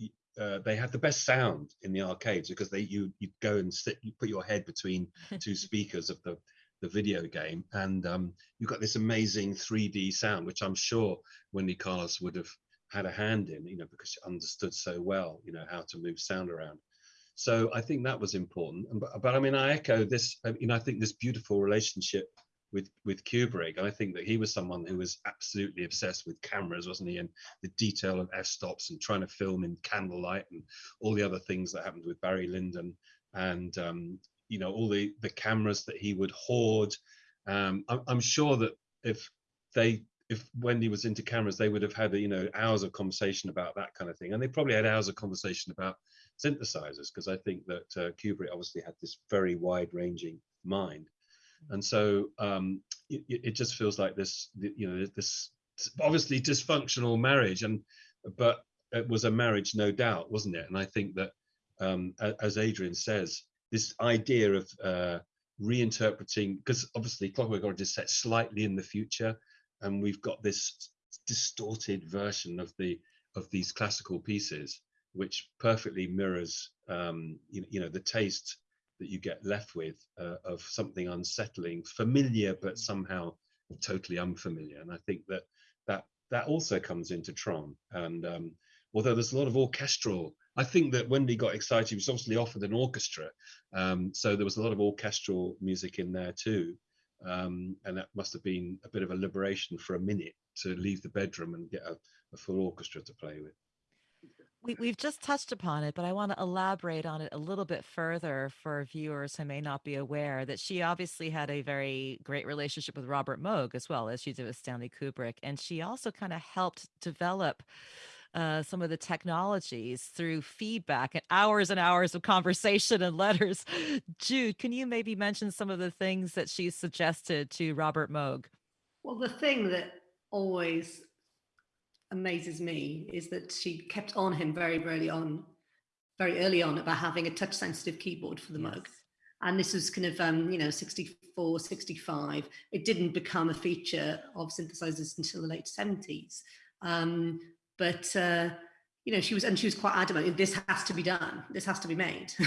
uh, they had the best sound in the arcades because they you you go and sit, you put your head between two speakers of the the video game, and um, you've got this amazing 3D sound, which I'm sure Wendy Carlos would have had a hand in, you know, because she understood so well, you know, how to move sound around. So I think that was important. But, but I mean, I echo this, uh, you know, I think this beautiful relationship with with Kubrick. I think that he was someone who was absolutely obsessed with cameras, wasn't he? And the detail of f-stops and trying to film in candlelight and all the other things that happened with Barry Lyndon and um, you know all the the cameras that he would hoard. Um, I'm, I'm sure that if they if Wendy was into cameras, they would have had you know hours of conversation about that kind of thing, and they probably had hours of conversation about synthesizers because I think that uh, Kubrick obviously had this very wide-ranging mind, and so um, it, it, just feels like this you know this obviously dysfunctional marriage, and but it was a marriage, no doubt, wasn't it? And I think that um, as Adrian says, this idea of uh, reinterpreting because obviously Clockwork Orange is set slightly in the future and we've got this distorted version of the of these classical pieces which perfectly mirrors um, you, you, know the taste that you get left with uh, of something unsettling familiar but somehow totally unfamiliar. And i think that that that also comes into tron. And um, although there's a lot of orchestral i think that wendy got excited she was obviously offered an orchestra um, so there was a lot of orchestral music in there too. Um, and that must have been a bit of a liberation for a minute to leave the bedroom and get a, a full orchestra to play with. We, we've just touched upon it, but I want to elaborate on it a little bit further for viewers who may not be aware that she obviously had a very great relationship with Robert Moog as well as she did with Stanley Kubrick. And she also kind of helped develop uh, some of the technologies through feedback and hours and hours of conversation and letters. Jude, can you maybe mention some of the things that she suggested to Robert Moog? Well, the thing that always amazes me is that she kept on him very early on, very early on about having a touch sensitive keyboard for the yes. Moog. And this was kind of, um, you know, 64, 65. It didn't become a feature of synthesizers until the late 70s. Um, but uh, you know, she was, and she was quite adamant, this has to be done, this has to be made,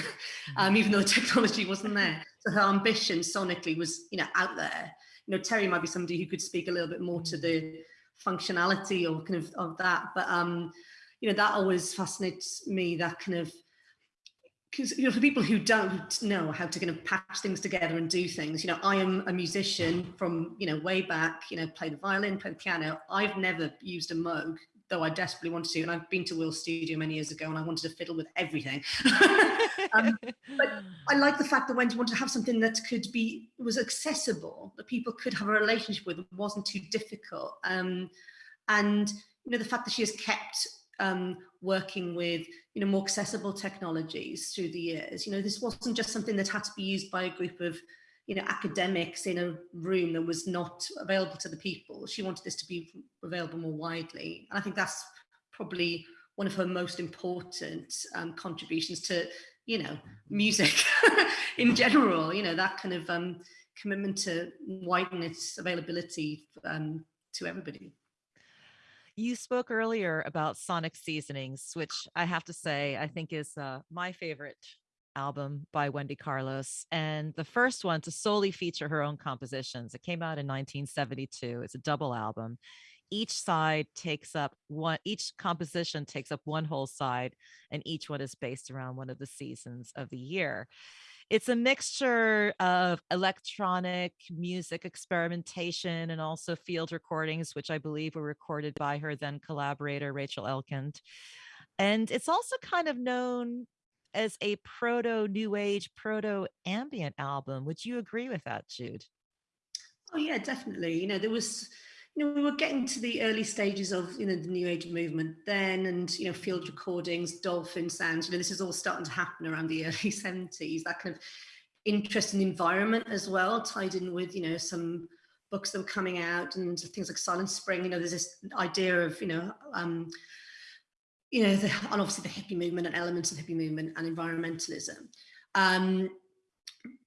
um, mm-hmm. even though the technology wasn't there. So her ambition sonically was, you know, out there. You know, Terre might be somebody who could speak a little bit more to the functionality or kind of of that, but um, you know, that always fascinates me, that kind of, because you know, for people who don't know how to kind of patch things together and do things, you know, I am a musician from, you know, way back, you know, play the violin, play the piano. I've never used a Moog though I desperately wanted to. And I've been to Will's studio many years ago and I wanted to fiddle with everything. um, but I like the fact that Wendy wanted to have something that could be, was accessible, that people could have a relationship with, wasn't too difficult. Um, and, you know, the fact that she has kept um, working with, you know, more accessible technologies through the years. You know, this wasn't just something that had to be used by a group of you know, academics in a room that was not available to the people. She wanted this to be available more widely. And I think that's probably one of her most important um, contributions to, you know, music in general, you know, that kind of um, commitment to widen its availability um, to everybody. You spoke earlier about Sonic Seasonings, which I have to say, I think is uh, my favorite album by Wendy Carlos, and the first one to solely feature her own compositions. It came out in 1972. It's a double album. Each side takes up one, each composition takes up one whole side, and each one is based around one of the seasons of the year. It's a mixture of electronic music experimentation and also field recordings, which I believe were recorded by her then collaborator, Rachel Elkind. And it's also kind of known as a proto new age, proto ambient album. Would you agree with that, Jude? Oh yeah, definitely. You know, there was, you know, we were getting to the early stages of, you know, the new age movement then and, you know, field recordings, dolphin sounds, you know, this is all starting to happen around the early 70s, that kind of interesting environment as well, tied in with, you know, some books that were coming out and things like Silent Spring, you know, there's this idea of, you know, um, you know, the, and obviously the hippie movement and elements of hippie movement and environmentalism. Um,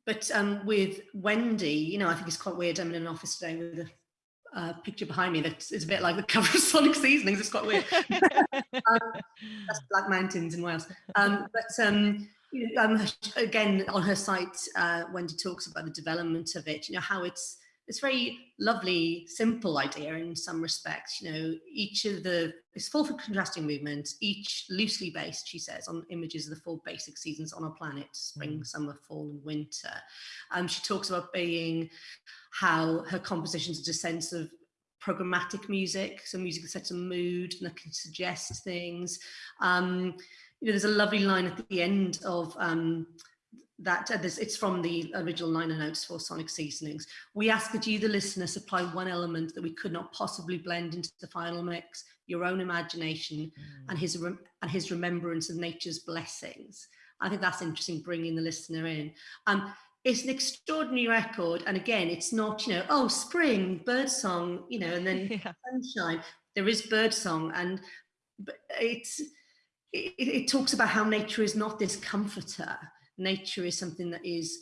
but um, with Wendy, you know, I think it's quite weird. I'm in an office today with a uh, picture behind me that is a bit like the cover of Sonic Seasonings. It's quite weird. um, that's Black Mountains in Wales. Um, but um, you know, um, again, on her site, uh, Wendy talks about the development of it, you know, how it's it's very lovely, simple idea in some respects. You know, each of the, it's full of contrasting movements, each loosely based, she says, on images of the four basic seasons on our planet, spring, mm. summer, fall, and winter. Um, she talks about being how her compositions are a sense of programmatic music, so music that sets a mood and that can suggest things. Um, you know, there's a lovely line at the end of um, that uh, this, it's from the original liner notes for Sonic Seasonings. We ask that you, the listener, supply one element that we could not possibly blend into the final mix, your own imagination mm. and his and his remembrance of nature's blessings. I think that's interesting, bringing the listener in. Um, it's an extraordinary record, and again, it's not you know oh spring bird song you know and then yeah. sunshine. There is bird song, and it's it, it talks about how nature is not this comforter nature is something that is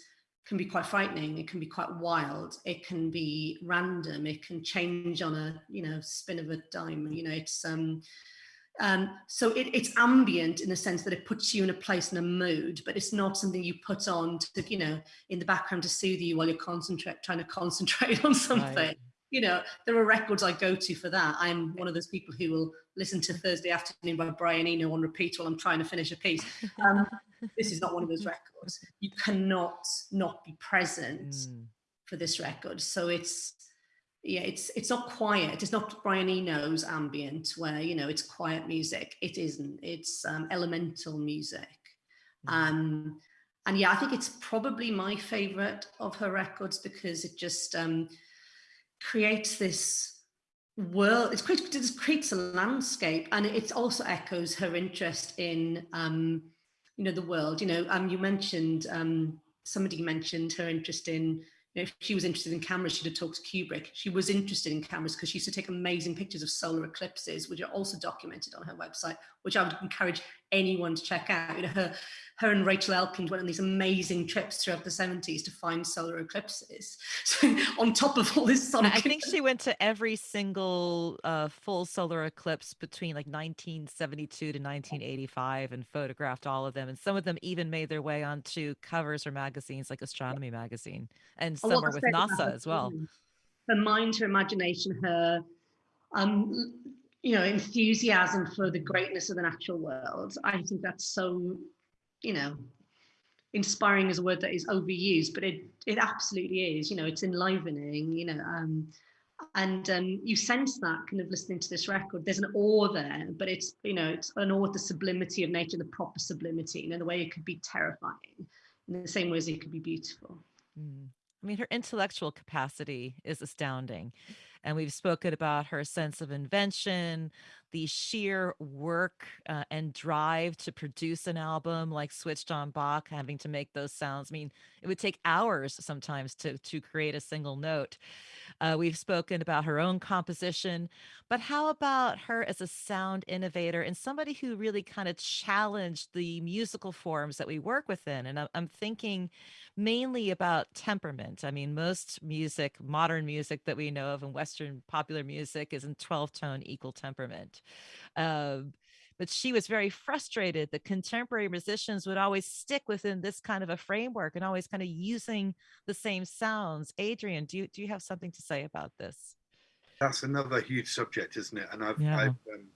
can be quite frightening it can be quite wild it can be random it can change on a you know spin of a dime you know it's um um so it, it's ambient in the sense that it puts you in a place and a mood but it's not something you put on to you know in the background to soothe you while you're concentrate trying to concentrate on something. right you know, there are records I go to for that. I'm one of those people who will listen to Thursday Afternoon by Brian Eno on repeat while I'm trying to finish a piece. Um, this is not one of those records. You cannot not be present mm. for this record. So it's, yeah, it's it's not quiet. It's not Brian Eno's ambient where, you know, it's quiet music. It isn't. It's um, elemental music. Mm. Um, and yeah, I think it's probably my favorite of her records because it just, um, creates this world, it creates, it creates a landscape and it also echoes her interest in, um, you know, the world. You know, um, you mentioned, um, somebody mentioned her interest in, if she was interested in cameras, she'd have talked to Kubrick. She was interested in cameras because she used to take amazing pictures of solar eclipses, which are also documented on her website, which I would encourage anyone to check out. You know, her her and Rachel Elkind went on these amazing trips throughout the 70s to find solar eclipses. So on top of all this I think she went to every single uh, full solar eclipse between like 1972 to 1985 and photographed all of them. And some of them even made their way onto covers or magazines like Astronomy Magazine and some were with NASA as well. Her mind, her imagination, her um, you know, enthusiasm for the greatness of the natural world. I think that's so you know, inspiring is a word that is overused, but it it absolutely is. You know, it's enlivening. You know, um, and um, you sense that kind of listening to this record. There's an awe there, but it's you know it's an awe at the sublimity of nature, the proper sublimity, you know, the way it could be terrifying, in the same way as it could be beautiful. Mm. I mean, her intellectual capacity is astounding. And we've spoken about her sense of invention, the sheer work uh, and drive to produce an album like Switched on Bach, having to make those sounds. I mean, it would take hours sometimes to, to create a single note. Uh, we've spoken about her own composition, but how about her as a sound innovator and somebody who really kind of challenged the musical forms that we work within? And I'm, thinking mainly about temperament. I mean, most music, modern music that we know of in Western popular music is in 12 tone equal temperament. Uh, but she was very frustrated that contemporary musicians would always stick within this kind of a framework and always kind of using the same sounds. Adrian, do you do you have something to say about this? That's another huge subject, isn't it? And I've, yeah. I've um,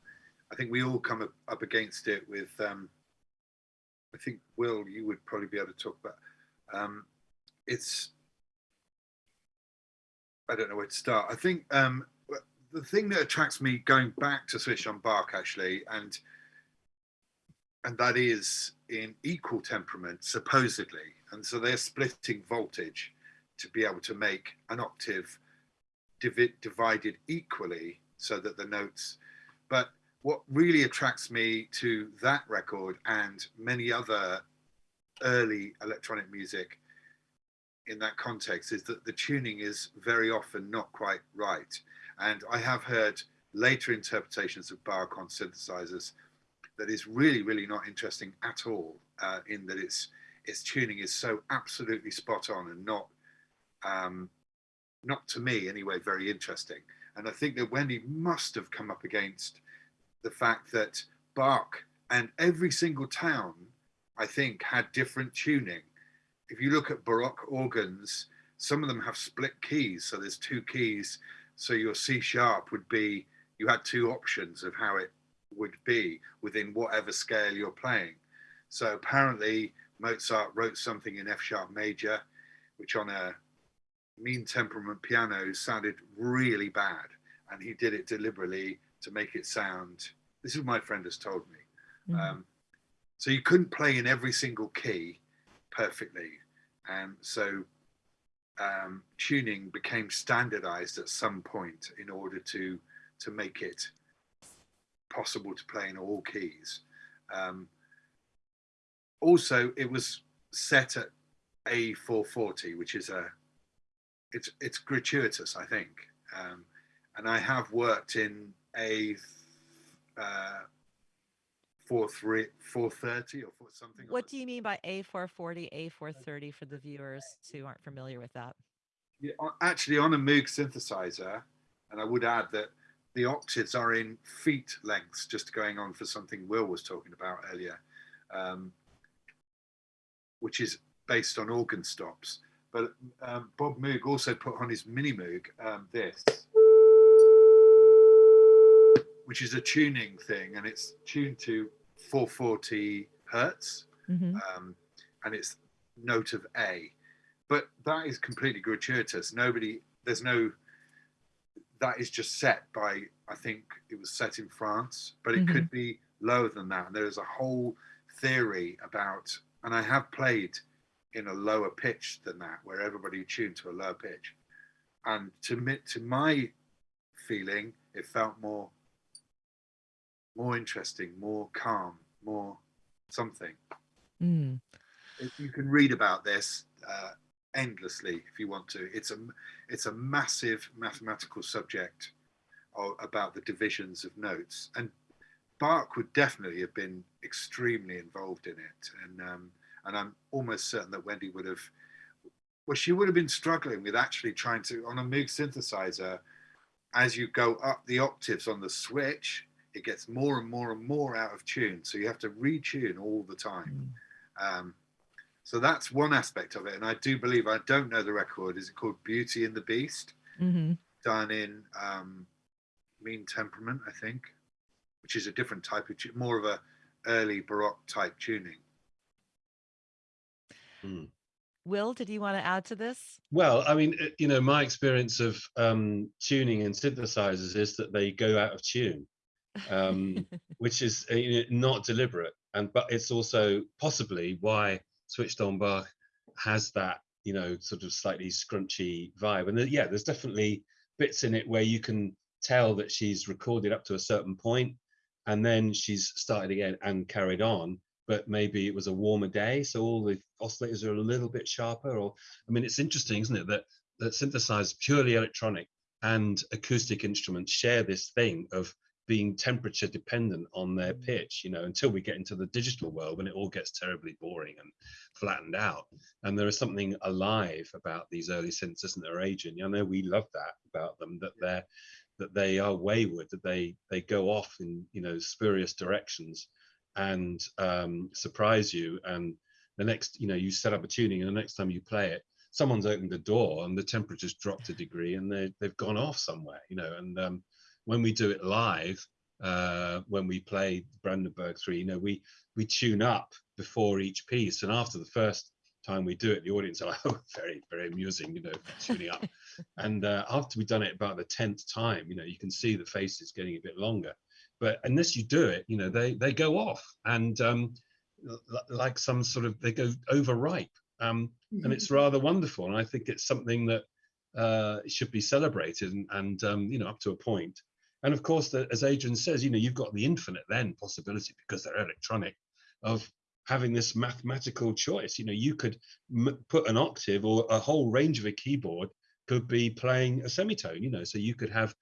I think we all come up, up against it with. Um, I think Will, you would probably be able to talk about. Um, it's. I don't know where to start. I think um, the thing that attracts me going back to Switched on Bach actually, and and that is in equal temperament supposedly and so they're splitting voltage to be able to make an octave divi- divided equally so that the notes but what really attracts me to that record and many other early electronic music in that context is that the tuning is very often not quite right and i have heard later interpretations of on synthesizers that is really really not interesting at all uh, in that its its tuning is so absolutely spot on and not um, not to me anyway very interesting. And i think that wendy must have come up against the fact that bach and every single town i think had different tuning. If you look at baroque organs some of them have split keys so there's two keys so your c sharp would be you had two options of how it would be within whatever scale you're playing so apparently Mozart wrote something in F sharp major, which on a mean temperament piano sounded really bad. And he did it deliberately to make it sound, this is what my friend has told me. Mm-hmm. Um, so you couldn't play in every single key perfectly. And so um, tuning became standardized at some point in order to, to make it possible to play in all keys. Um, also it was set at A440, which is a it's it's gratuitous, I think. Um, and I have worked in a uh, four three four thirty or something. What do you mean by A four forty, A four thirty for the viewers who aren't familiar with that? Yeah, actually, on a Moog synthesizer, and I would add that the octaves are in feet lengths, just going on for something Will was talking about earlier. Um, which is based on organ stops. But um, Bob Moog also put on his mini Moog um, this, which is a tuning thing, and it's tuned to 440 hertz, mm-hmm. um, and it's note of A. But that is completely gratuitous. Nobody, there's no, that is just set by, I think it was set in France, but it mm-hmm. could be lower than that. And there's a whole theory about and I have played in a lower pitch than that, where everybody tuned to a lower pitch. And to me, to my feeling, it felt more more interesting, more calm, more something. Mm. You can read about this uh, endlessly if you want to. It's a it's a massive mathematical subject of, about the divisions of notes, and Bach would definitely have been extremely involved in it, and um, and I'm almost certain that Wendy would have. Well, she would have been struggling with actually trying to on a Moog synthesizer. As you go up the octaves on the switch, it gets more and more and more out of tune. So you have to retune all the time. Mm. Um, so that's one aspect of it. And I do believe, I don't know the record, is it called Beauty and the Beast? Mm-hmm. Done in um, Mean Temperament, I think which is a different type of more of a early baroque type tuning hmm. will did you want to add to this well i mean you know my experience of um, tuning and synthesizers is that they go out of tune um, which is uh, not deliberate. And but it's also possibly why switched on bach has that you know sort of slightly scrunchy vibe. And yeah there's definitely bits in it where you can tell that she's recorded up to a certain point and then she's started again and carried on but maybe it was a warmer day so all the oscillators are a little bit sharper or i mean it's interesting isn't it that that synthesized purely electronic and acoustic instruments share this thing of being temperature dependent on their mm. pitch you know until we get into the digital world when it all gets terribly boring and flattened out and there is something alive about these early synths isn't there aging i know we love that about them that they're that they are wayward, that they they go off in you know spurious directions and um, surprise you. And the next, you know, you set up a tuning, and the next time you play it, someone's opened the door and the temperature's dropped a degree, and they they've gone off somewhere, you know. And um, when we do it live, uh, when we play Brandenburg Three, you know, we we tune up before each piece, and after the first time we do it, the audience are like, oh, very, very amusing, you know, tuning up. and uh, after we've done it about the 10th time, you know, you can see the faces getting a bit longer. but unless you do it, you know, they they go off and um, like some sort of they go overripe, um, mm-hmm. and it's rather wonderful. And I think it's something that uh, should be celebrated and, and um, you know up to a point. And of course, the, as Adrian says, you know, you've got the infinite then possibility because they're electronic of having this mathematical choice. You know, you could m- put an octave or a whole range of a keyboard could be playing a semitone. You know, so you could have,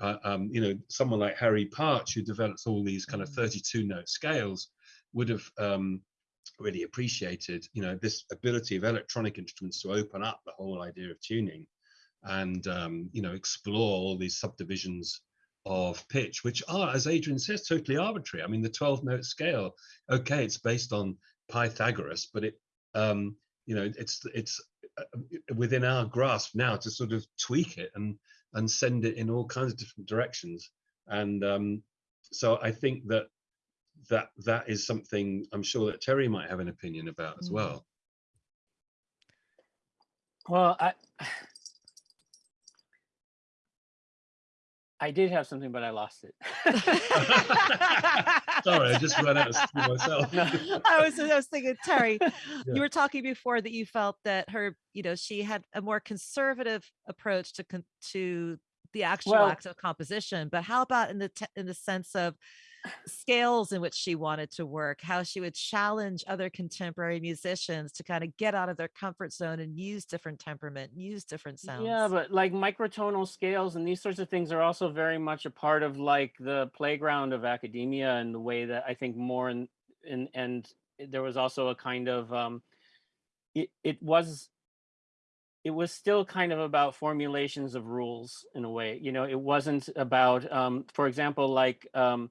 uh, um, you know, someone like Harry Partch who develops all these kind of mm. 32 note scales would have um, really appreciated, you know, this ability of electronic instruments to open up the whole idea of tuning and um, you know explore all these subdivisions of pitch, which are, as Adrian says, totally arbitrary. I mean, the 12 note scale, okay, it's based on Pythagoras, but it, um, you know, it's it's uh, within our grasp now to sort of tweak it and and send it in all kinds of different directions. And um, so I think that that that is something I'm sure that Terre might have an opinion about as mm. well. Well, I I did have something, but I lost it. Sorry, I just ran out of steam myself. No. I was I was thinking, Terre, yeah. you were talking before that you felt that her, you know, she had a more conservative approach to to the actual well, act of composition. But how about in the in the sense of scales in which she wanted to work, how she would challenge other contemporary musicians to kind of get out of their comfort zone and use different temperament, use different sounds. Yeah, but like microtonal scales and these sorts of things are also very much a part of like the playground of academia and the way that I think more and and and there was also a kind of um it it was it was still kind of about formulations of rules in a way you know it wasn't about um for example like um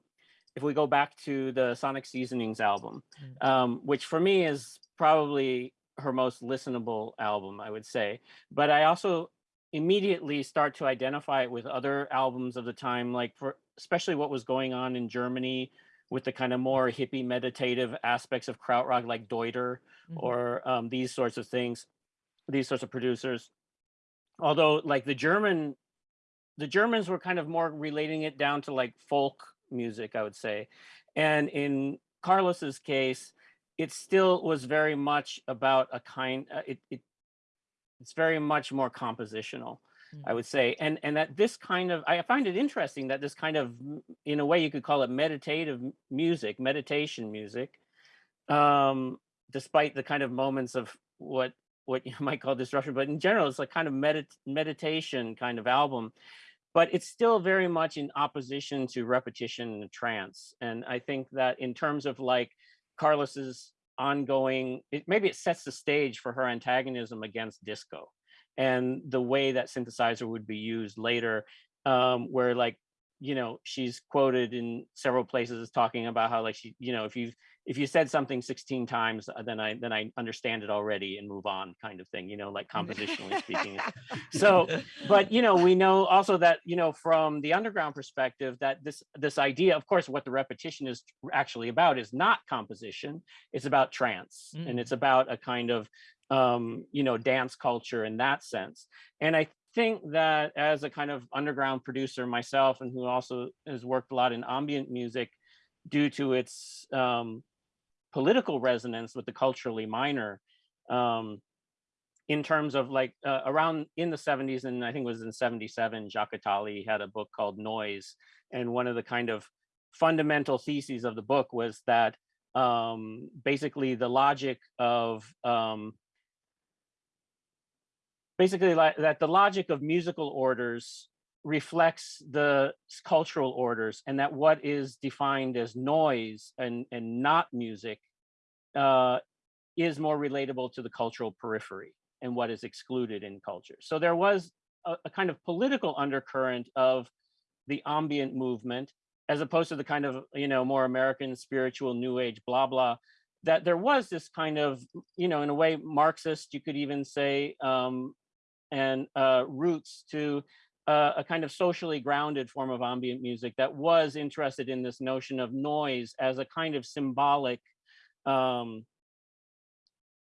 if we go back to the Sonic Seasonings album, mm. um, which for me is probably her most listenable album, I would say. But I also immediately start to identify it with other albums of the time, like for especially what was going on in Germany with the kind of more hippie meditative aspects of krautrock, like Deuter mm-hmm. or um, these sorts of things, these sorts of producers. Although, like the German, the Germans were kind of more relating it down to like folk music, I would say. And in Carlos's case, it still was very much about a kind. Uh, it, it it's very much more compositional. I would say, and and that this kind of I find it interesting that this kind of, in a way, you could call it meditative music, meditation music, um, despite the kind of moments of what what you might call disruption, but in general, it's like kind of medit- meditation kind of album but it's still very much in opposition to repetition and trance. And I think that in terms of like Carlos's ongoing, it, maybe it sets the stage for her antagonism against disco and the way that synthesizer would be used later, um, where like you know she's quoted in several places as talking about how like she you know if you if you said something 16 times uh, then i then i understand it already and move on kind of thing you know like compositionally speaking. So but you know we know also that you know from the underground perspective that this this idea of course what the repetition is actually about is not composition it's about trance mm. and it's about a kind of um you know dance culture in that sense. And i think that as a kind of underground producer myself and who also has worked a lot in ambient music due to its um, political resonance with the culturally minor um, in terms of like uh, around in the 70s and i think it was in 77 jacques attali had a book called noise and one of the kind of fundamental theses of the book was that um, basically the logic of um, basically like that the logic of musical orders reflects the cultural orders and that what is defined as noise and, and not music uh, is more relatable to the cultural periphery and what is excluded in culture. So there was a, a kind of political undercurrent of the ambient movement as opposed to the kind of, you know, more American spiritual new age, blah, blah, that there was this kind of, you know, in a way, Marxist, you could even say, um, and uh, roots to uh, a kind of socially grounded form of ambient music that was interested in this notion of noise as a kind of symbolic um,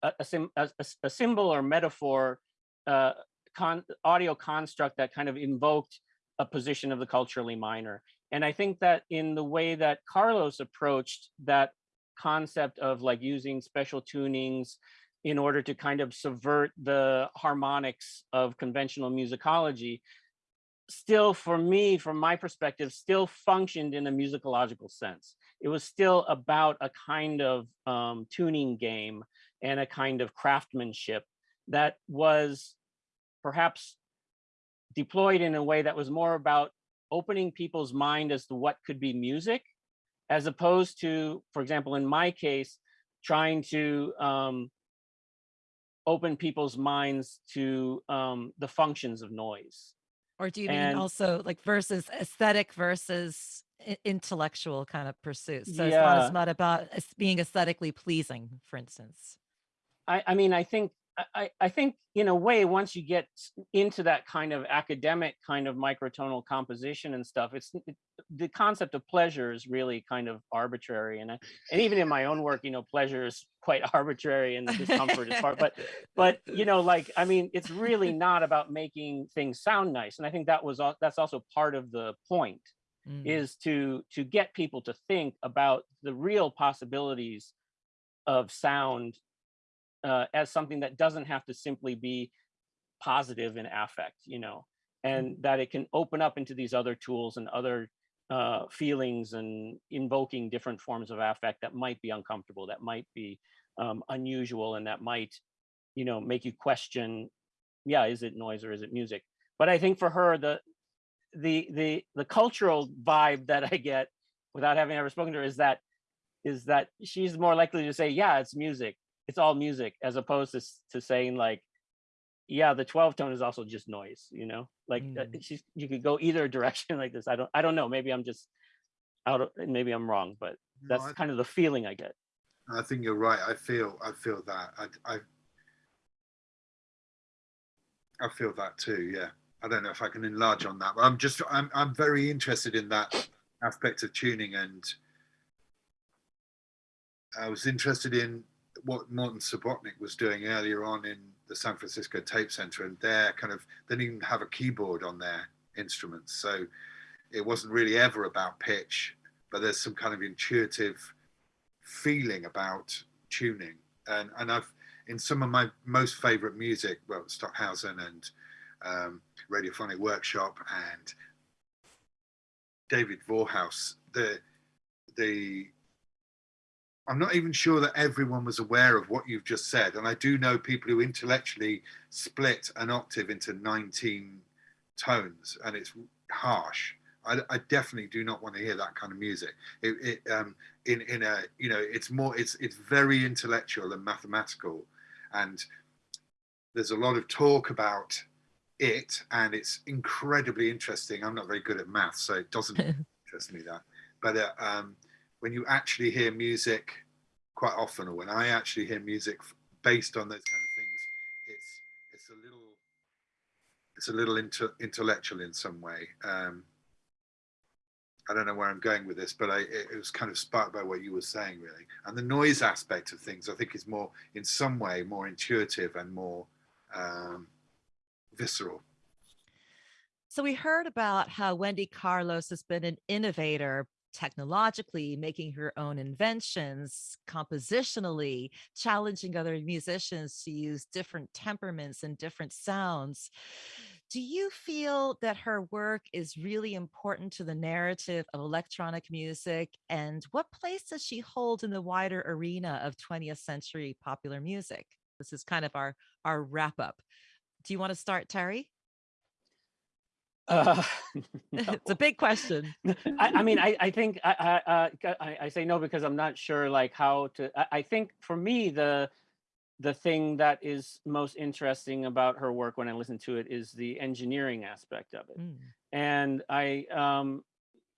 a, a, a, symbol or metaphor uh, con, audio construct that kind of invoked a position of the culturally minor. And I think that in the way that Carlos approached that concept of like using special tunings in order to kind of subvert the harmonics of conventional musicology, still for me, from my perspective, still functioned in a musicological sense. It was still about a kind of um, tuning game and a kind of craftsmanship that was perhaps deployed in a way that was more about opening people's mind as to what could be music, as opposed to, for example, in my case, trying to um, open people's minds to um, the functions of noise. Or do you mean also like versus aesthetic versus intellectual kind of pursuits? So it's not yeah, as much about being aesthetically pleasing, for instance. I, I mean, I think I, I think in a way, once you get into that kind of academic kind of microtonal composition and stuff, it's it, the concept of pleasure is really kind of arbitrary. And I, and even in my own work, you know, pleasure is quite arbitrary and the discomfort is part. But but you know, like I mean, it's really not about making things sound nice. And I think that was al- that's also part of the point Mm. is to to get people to think about the real possibilities of sound uh, as something that doesn't have to simply be positive in affect, you know, and that it can open up into these other tools and other uh, feelings and invoking different forms of affect that might be uncomfortable, that might be um, unusual, and that might, you know, make you question, yeah, is it noise or is it music? But I think for her, the the the the cultural vibe that I get without having ever spoken to her is that is that she's more likely to say, yeah, it's music. It's all music, as opposed to to saying like, yeah, the 12 tone is also just noise, you know? Like uh, Mm. she's you could go either direction like this. I don't I don't know. Maybe I'm just out of maybe I'm wrong, but No, that's I, kind of the feeling I get. I think you're right. I feel I feel that. I, I I feel that too. Yeah. I don't know if I can enlarge on that, but I'm just I'm I'm very interested in that aspect of tuning, and I was interested in what Morton Subotnick was doing earlier on in the San Francisco Tape Center, and their kind of they didn't even have a keyboard on their instruments, so it wasn't really ever about pitch, but there's some kind of intuitive feeling about tuning, and and I've in some of my most favorite music, well, Stockhausen and um, Radiophonic Workshop and David Vorhaus, the the I'm not even sure that everyone was aware of what you've just said, and I do know people who intellectually split an octave into 19 tones, and it's harsh. I, I definitely do not want to hear that kind of music. It, it um, in in a you know it's more it's it's very intellectual and mathematical, and there's a lot of talk about it, and it's incredibly interesting. I'm not very good at math, so it doesn't interest me that. But uh, um, when you actually hear music, quite often, or when I actually hear music based on those kind of things, it's it's a little it's a little inter- intellectual in some way. Um, I don't know where I'm going with this, but I, it, it was kind of sparked by what you were saying, really. And the noise aspect of things, I think, is more, in some way, more intuitive and more um, visceral. So we heard about how Wendy Carlos has been an innovator technologically, making her own inventions, compositionally, challenging other musicians to use different temperaments and different sounds. Do you feel that her work is really important to the narrative of electronic music? And what place does she hold in the wider arena of 20th century popular music? This is kind of our, our wrap up. Do you want to start, Terre? Uh, it's a big question. I, I mean, I, I think I, I, uh, I, I say no because I'm not sure like how to. I, I think for me the the thing that is most interesting about her work when I listen to it is the engineering aspect of it, Mm. and I, um,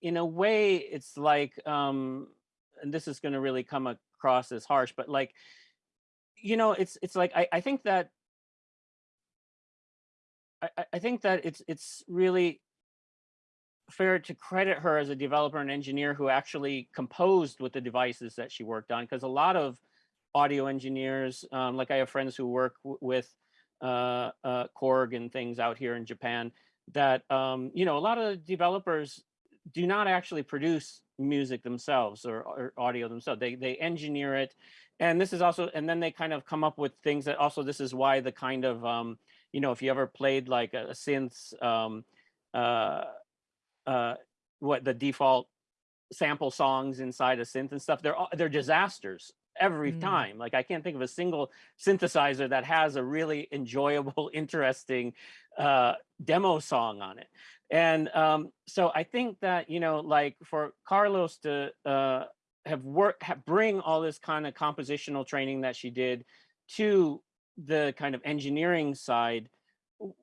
in a way, it's like, um, and this is going to really come across as harsh, but like, you know, it's it's like I, I think that I, I- think that it's it's really fair to credit her as a developer and engineer who actually composed with the devices that she worked on because a lot of audio engineers um, like i have friends who work with uh, uh, korg and things out here in japan that um, you know a lot of developers do not actually produce music themselves or, or audio themselves. They they engineer it, and this is also and then they kind of come up with things that also this is why the kind of um, you know if you ever played like a, a synth um, uh, uh, what the default sample songs inside a synth and stuff they're they're disasters every Mm. time like i can't think of a single synthesizer that has a really enjoyable interesting uh demo song on it and um so i think that you know like for carlos to uh have worked bring all this kind of compositional training that she did to the kind of engineering side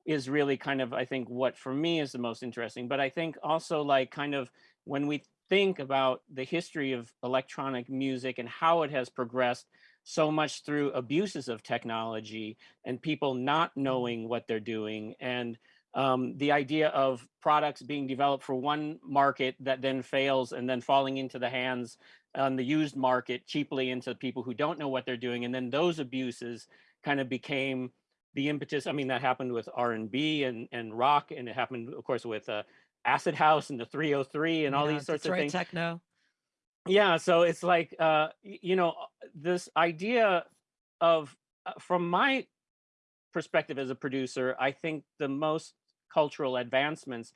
is really kind of i think what for me is the most interesting but i think also like kind of when we think about the history of electronic music and how it has progressed so much through abuses of technology and people not knowing what they're doing and um, the idea of products being developed for one market that then fails and then falling into the hands on the used market cheaply into people who don't know what they're doing and then those abuses kind of became the impetus i mean that happened with r&b and, and rock and it happened of course with uh, acid house and the 303 and all Yeah, these sorts of Detroit things techno. yeah so it's like uh you know uh, this idea of uh, from my perspective as a producer i think the most cultural advancements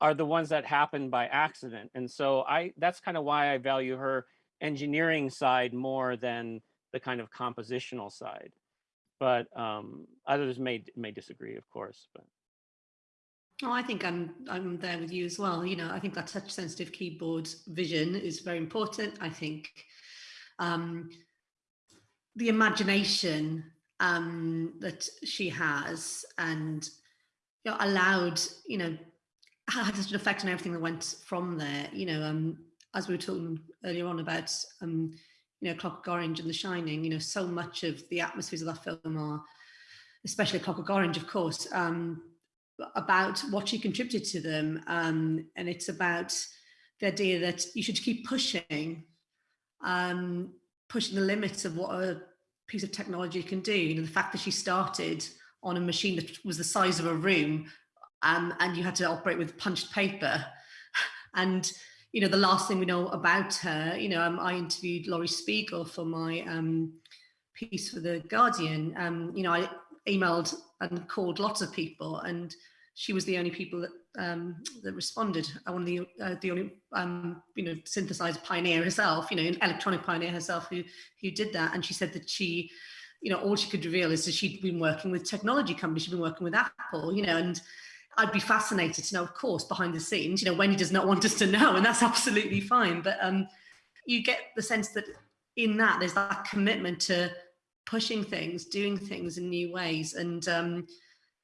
are the ones that happen by accident and so i that's kind of why i value her engineering side more than the kind of compositional side but um others may may disagree of course but Oh, I think I'm I'm there with you as well. You know, I think that touch sensitive keyboard vision is very important. I think um, the imagination um, that she has and you know, allowed, you know, had such an effect on everything that went from there. You know, um, as we were talking earlier on about, um, you know, Clockwork Orange and The Shining. You know, so much of the atmospheres of that film are, especially Clockwork Orange, of course. Um, about what she contributed to them. Um, and it's about the idea that you should keep pushing, um, pushing the limits of what a piece of technology can do. You know, the fact that she started on a machine that was the size of a room um, and you had to operate with punched paper. And, you know, the last thing we know about her, you know, um, I interviewed Laurie Spiegel for my um, piece for The Guardian. Um, you know, I emailed and called lots of people and she was the only people that um, that responded. Uh, One of the uh, the only um, you know synthesizer pioneer herself, you know, an electronic pioneer herself who who did that. And she said that she, you know, all she could reveal is that she'd been working with technology companies, she'd been working with Apple, you know, and I'd be fascinated to know, of course, behind the scenes, you know, Wendy does not want us to know, and that's absolutely fine. But um, you get the sense that in that there's that commitment to pushing things, doing things in new ways. And, um,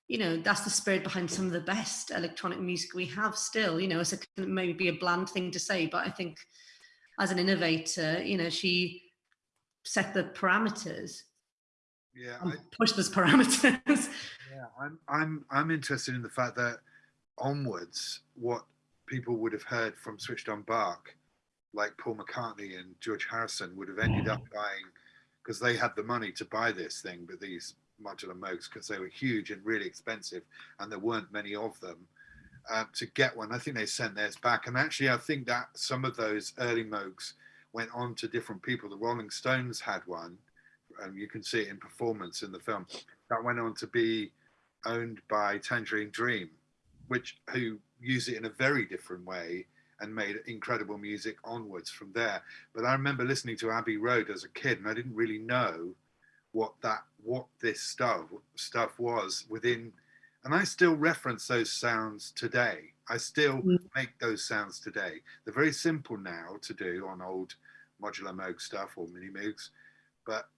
you know, that's the spirit behind some of the best electronic music we have still, you know, it's a, maybe be a bland thing to say, but I think as an innovator, you know, she set the parameters Yeah, I, pushed those parameters. yeah, I'm I'm I'm interested in the fact that onwards, what people would have heard from Switched on Bach, like Paul McCartney and George Harrison, would have ended up buying because they had the money to buy this thing, but these modular Moogs because they were huge and really expensive, and there weren't many of them. Uh, to get one, I think they sent theirs back, and actually, I think that some of those early Moogs went on to different people. The Rolling Stones had one, and you can see it in performance in the film. That went on to be owned by Tangerine Dream, which who use it in a very different way and made incredible music onwards from there. But I remember listening to Abbey Road as a kid, and I didn't really know what that what this stuff stuff was within. And I still reference those sounds today. I still Mm. make those sounds today. They're very simple now to do on old modular Moog stuff or mini Moogs, but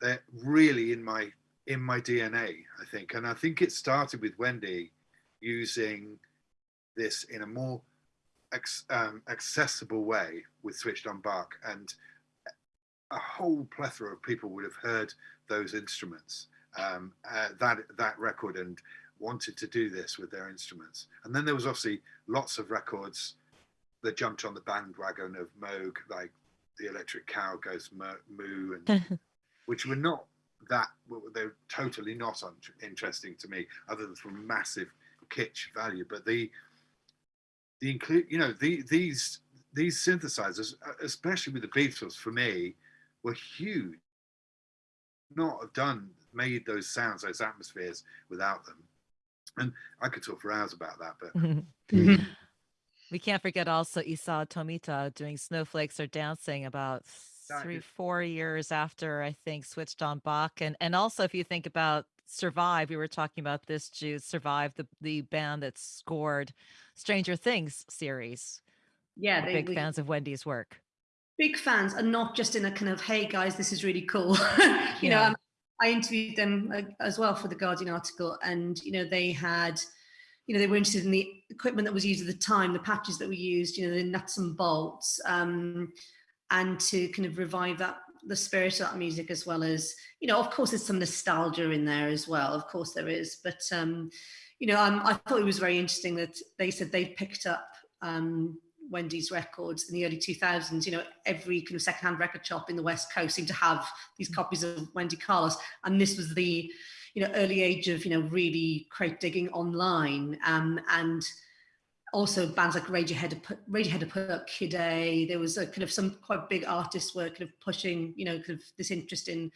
they're really in my in my DNA, I think. And I think it started with Wendy using this in a more ex, um, accessible way with Switched on Bach. And a whole plethora of people would have heard those instruments, um, uh, that, that record, and wanted to do this with their instruments. And then there was obviously lots of records that jumped on the bandwagon of Moog, like The Electric Cow Goes Mo- Moo, and which were not that they're totally not un- interesting to me other than from massive kitsch value but the the include, you know, the, these these synthesizers, uh, especially with the Beatles, for me, were huge. Not have done made those sounds, those atmospheres without them. And I could talk for hours about that, but we can't forget also Isao Tomita doing Snowflakes Are Dancing about three, four years after I think switched on Bach. And and also if you think about Survive, we were talking about this, Jude, Survive, the, the band that scored Stranger Things series. yeah, they, big we, fans of Wendy's work. big fans and not just in a kind of hey guys this is really cool you know Yeah. um, i interviewed them uh, as well for the guardian article and you know they had you know they were interested in the equipment that was used at the time the patches that were used you know the nuts and bolts um, and to kind of revive that the spirit of that music as well as you know of course there's some nostalgia in there as well of course there is but um you know um, i thought it was very interesting that they said they picked up um Wendy's records in the early 2000s, you know, every kind of secondhand record shop in the West Coast seemed to have these copies of Wendy Carlos. And this was the, you know, early age of, you know, really crate digging online. Um, and also bands like Radiohead, Radiohead had put up Kid A. There was a kind of some quite big artists were kind of pushing, you know, kind of this interest in,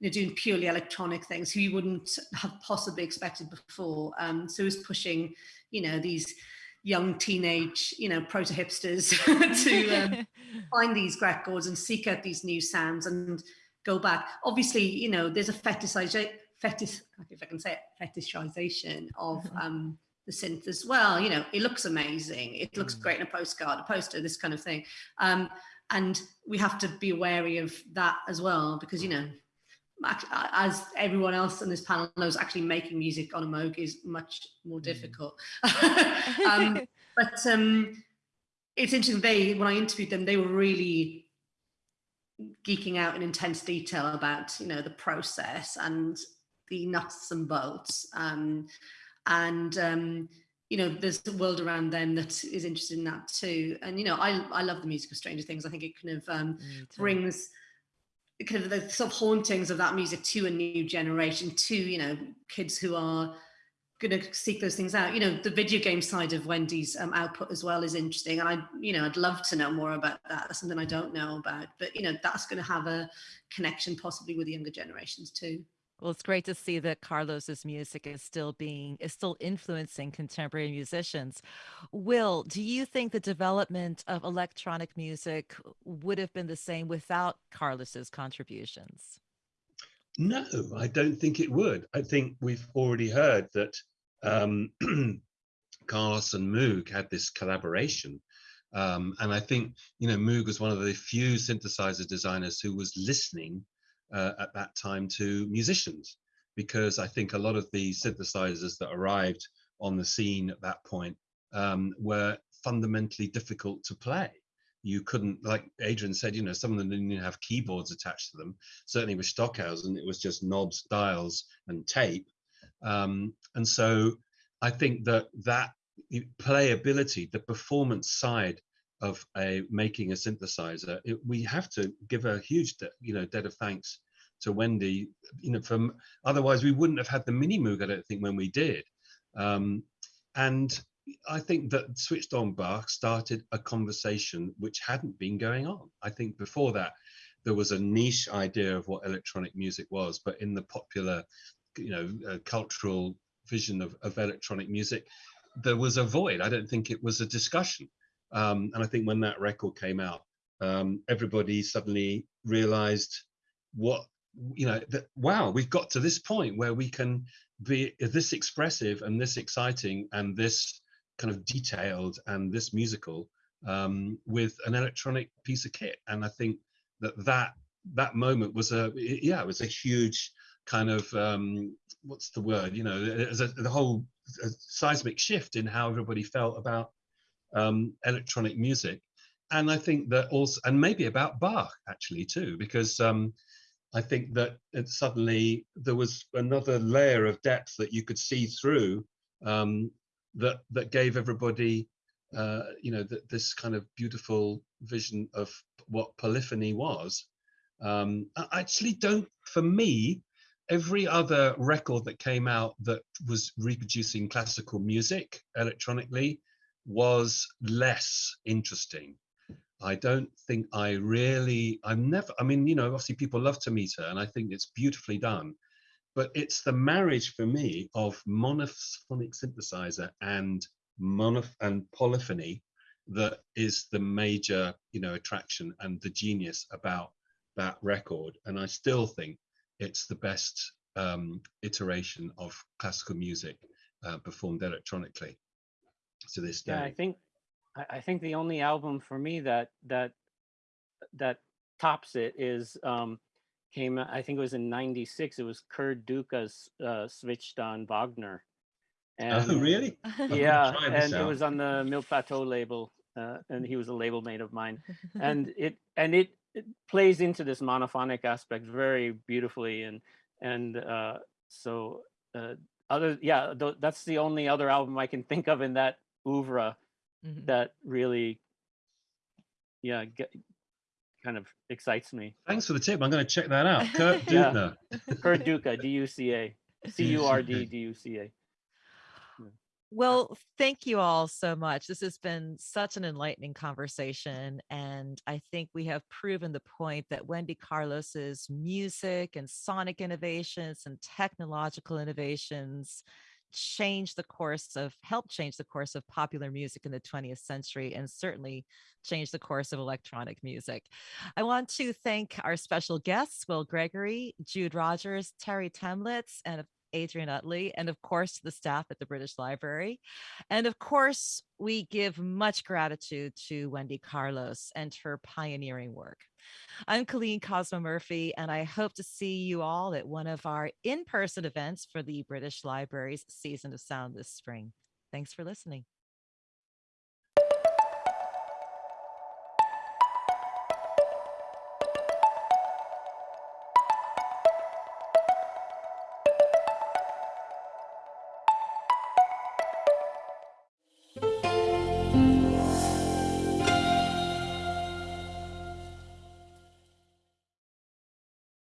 you know, doing purely electronic things who you wouldn't have possibly expected before. Um, so it was pushing, you know, these young teenage, you know, proto hipsters to um, find these records and seek out these new sounds and go back. Obviously, you know, there's a fetishization, fetish, if I can say it, fetishization of um, the synth as well. You know, it looks amazing. It looks Mm. great in a postcard, a poster, this kind of thing. Um, and we have to be wary of that as well because, you know, as everyone else on this panel knows, actually making music on a Moog is much more Mm. difficult. um, but um, it's interesting. They, when I interviewed them, they were really geeking out in intense detail about, you know, the process and the nuts and bolts. Um, and um, you know, there's a world around them that is interested in that too. And you know, I I love the music of Stranger Things. I think it kind of um, brings kind of the sort of hauntings of that music to a new generation, to you know, kids who are going to seek those things out. You know, the video game side of Wendy's um, output as well is interesting, and I, you know, I'd love to know more about that. That's something I don't know about, but you know, that's going to have a connection possibly with the younger generations too. Well, it's great to see that Carlos's music is still being is still influencing contemporary musicians. Will, do you think the development of electronic music would have been the same without Carlos's contributions? No, I don't think it would. I think we've already heard that um, Carlos and Moog had this collaboration. Um, and I think, you know, Moog was one of the few synthesizer designers who was listening at that time to musicians, because I think a lot of the synthesizers that arrived on the scene at that point um, were fundamentally difficult to play. You couldn't, like Adrian said, you know, some of them didn't even have keyboards attached to them certainly with Stockhausen, it was just knobs, dials, and tape. Um, and so I think that that playability, the performance side of a making a synthesizer, it, we have to give a huge, you know, debt of thanks to Wendy. You know, from otherwise we wouldn't have had the mini Moog. I don't think when we did. Um, and I think that Switched On Bach started a conversation which hadn't been going on. I think before that, there was a niche idea of what electronic music was, but in the popular, you know, uh, cultural vision of, of electronic music, there was a void. I don't think it was a discussion. Um, and I think when that record came out, um, everybody suddenly realized what, you know, that wow, we've got to this point where we can be this expressive and this exciting and this kind of detailed and this musical um, with an electronic piece of kit. And I think that that that moment was a yeah it was a huge kind of um what's the word you know was a, the whole a seismic shift in how everybody felt about um electronic music and i think that also and maybe about bach actually too because um i think that suddenly there was another layer of depth that you could see through um that that gave everybody uh you know th- this kind of beautiful vision of what polyphony was. Um, I actually don't, for me, every other record that came out that was reproducing classical music electronically was less interesting. I don't think I really, I'm never, I mean, you know, obviously people love Tomita and I think it's beautifully done, but it's the marriage for me of monophonic synthesizer and monoph and polyphony that is the major, you know, attraction and the genius about that record. And I still think it's the best um, iteration of classical music uh, performed electronically to this day. Yeah, I think I, I think the only album for me that that that tops it is um came I think it was in 96 it was Curd Duca's uh switched on Wagner. And oh, really? yeah and it was on the Mille Plateaux label uh, and he was a label mate of mine. And it and it, it plays into this monophonic aspect very beautifully and and uh so uh other yeah th that's the only other album I can think of in that oeuvre Mhm. that really yeah get, kind of excites me Thanks for the tip. I'm going to check that out. Kurt Yeah. Dubner. Curd Duca D-U-C-A C-U-R-D D-U-C-A Well, thank you all so much. This has been such an enlightening conversation. And I think we have proven the point that Wendy Carlos's music and sonic innovations and technological innovations changed the course of, helped change the course of popular music in the 20th century and certainly changed the course of electronic music. I want to thank our special guests, Will Gregory, Jude Rogers, Terre Thaemlitz, and Adrian Utley, and of course, the staff at the British Library. And of course, we give much gratitude to Wendy Carlos and her pioneering work. I'm Colleen Cosmo Murphy, and I hope to see you all at one of our in person events for the British Library's Season of Sound this spring. Thanks for listening.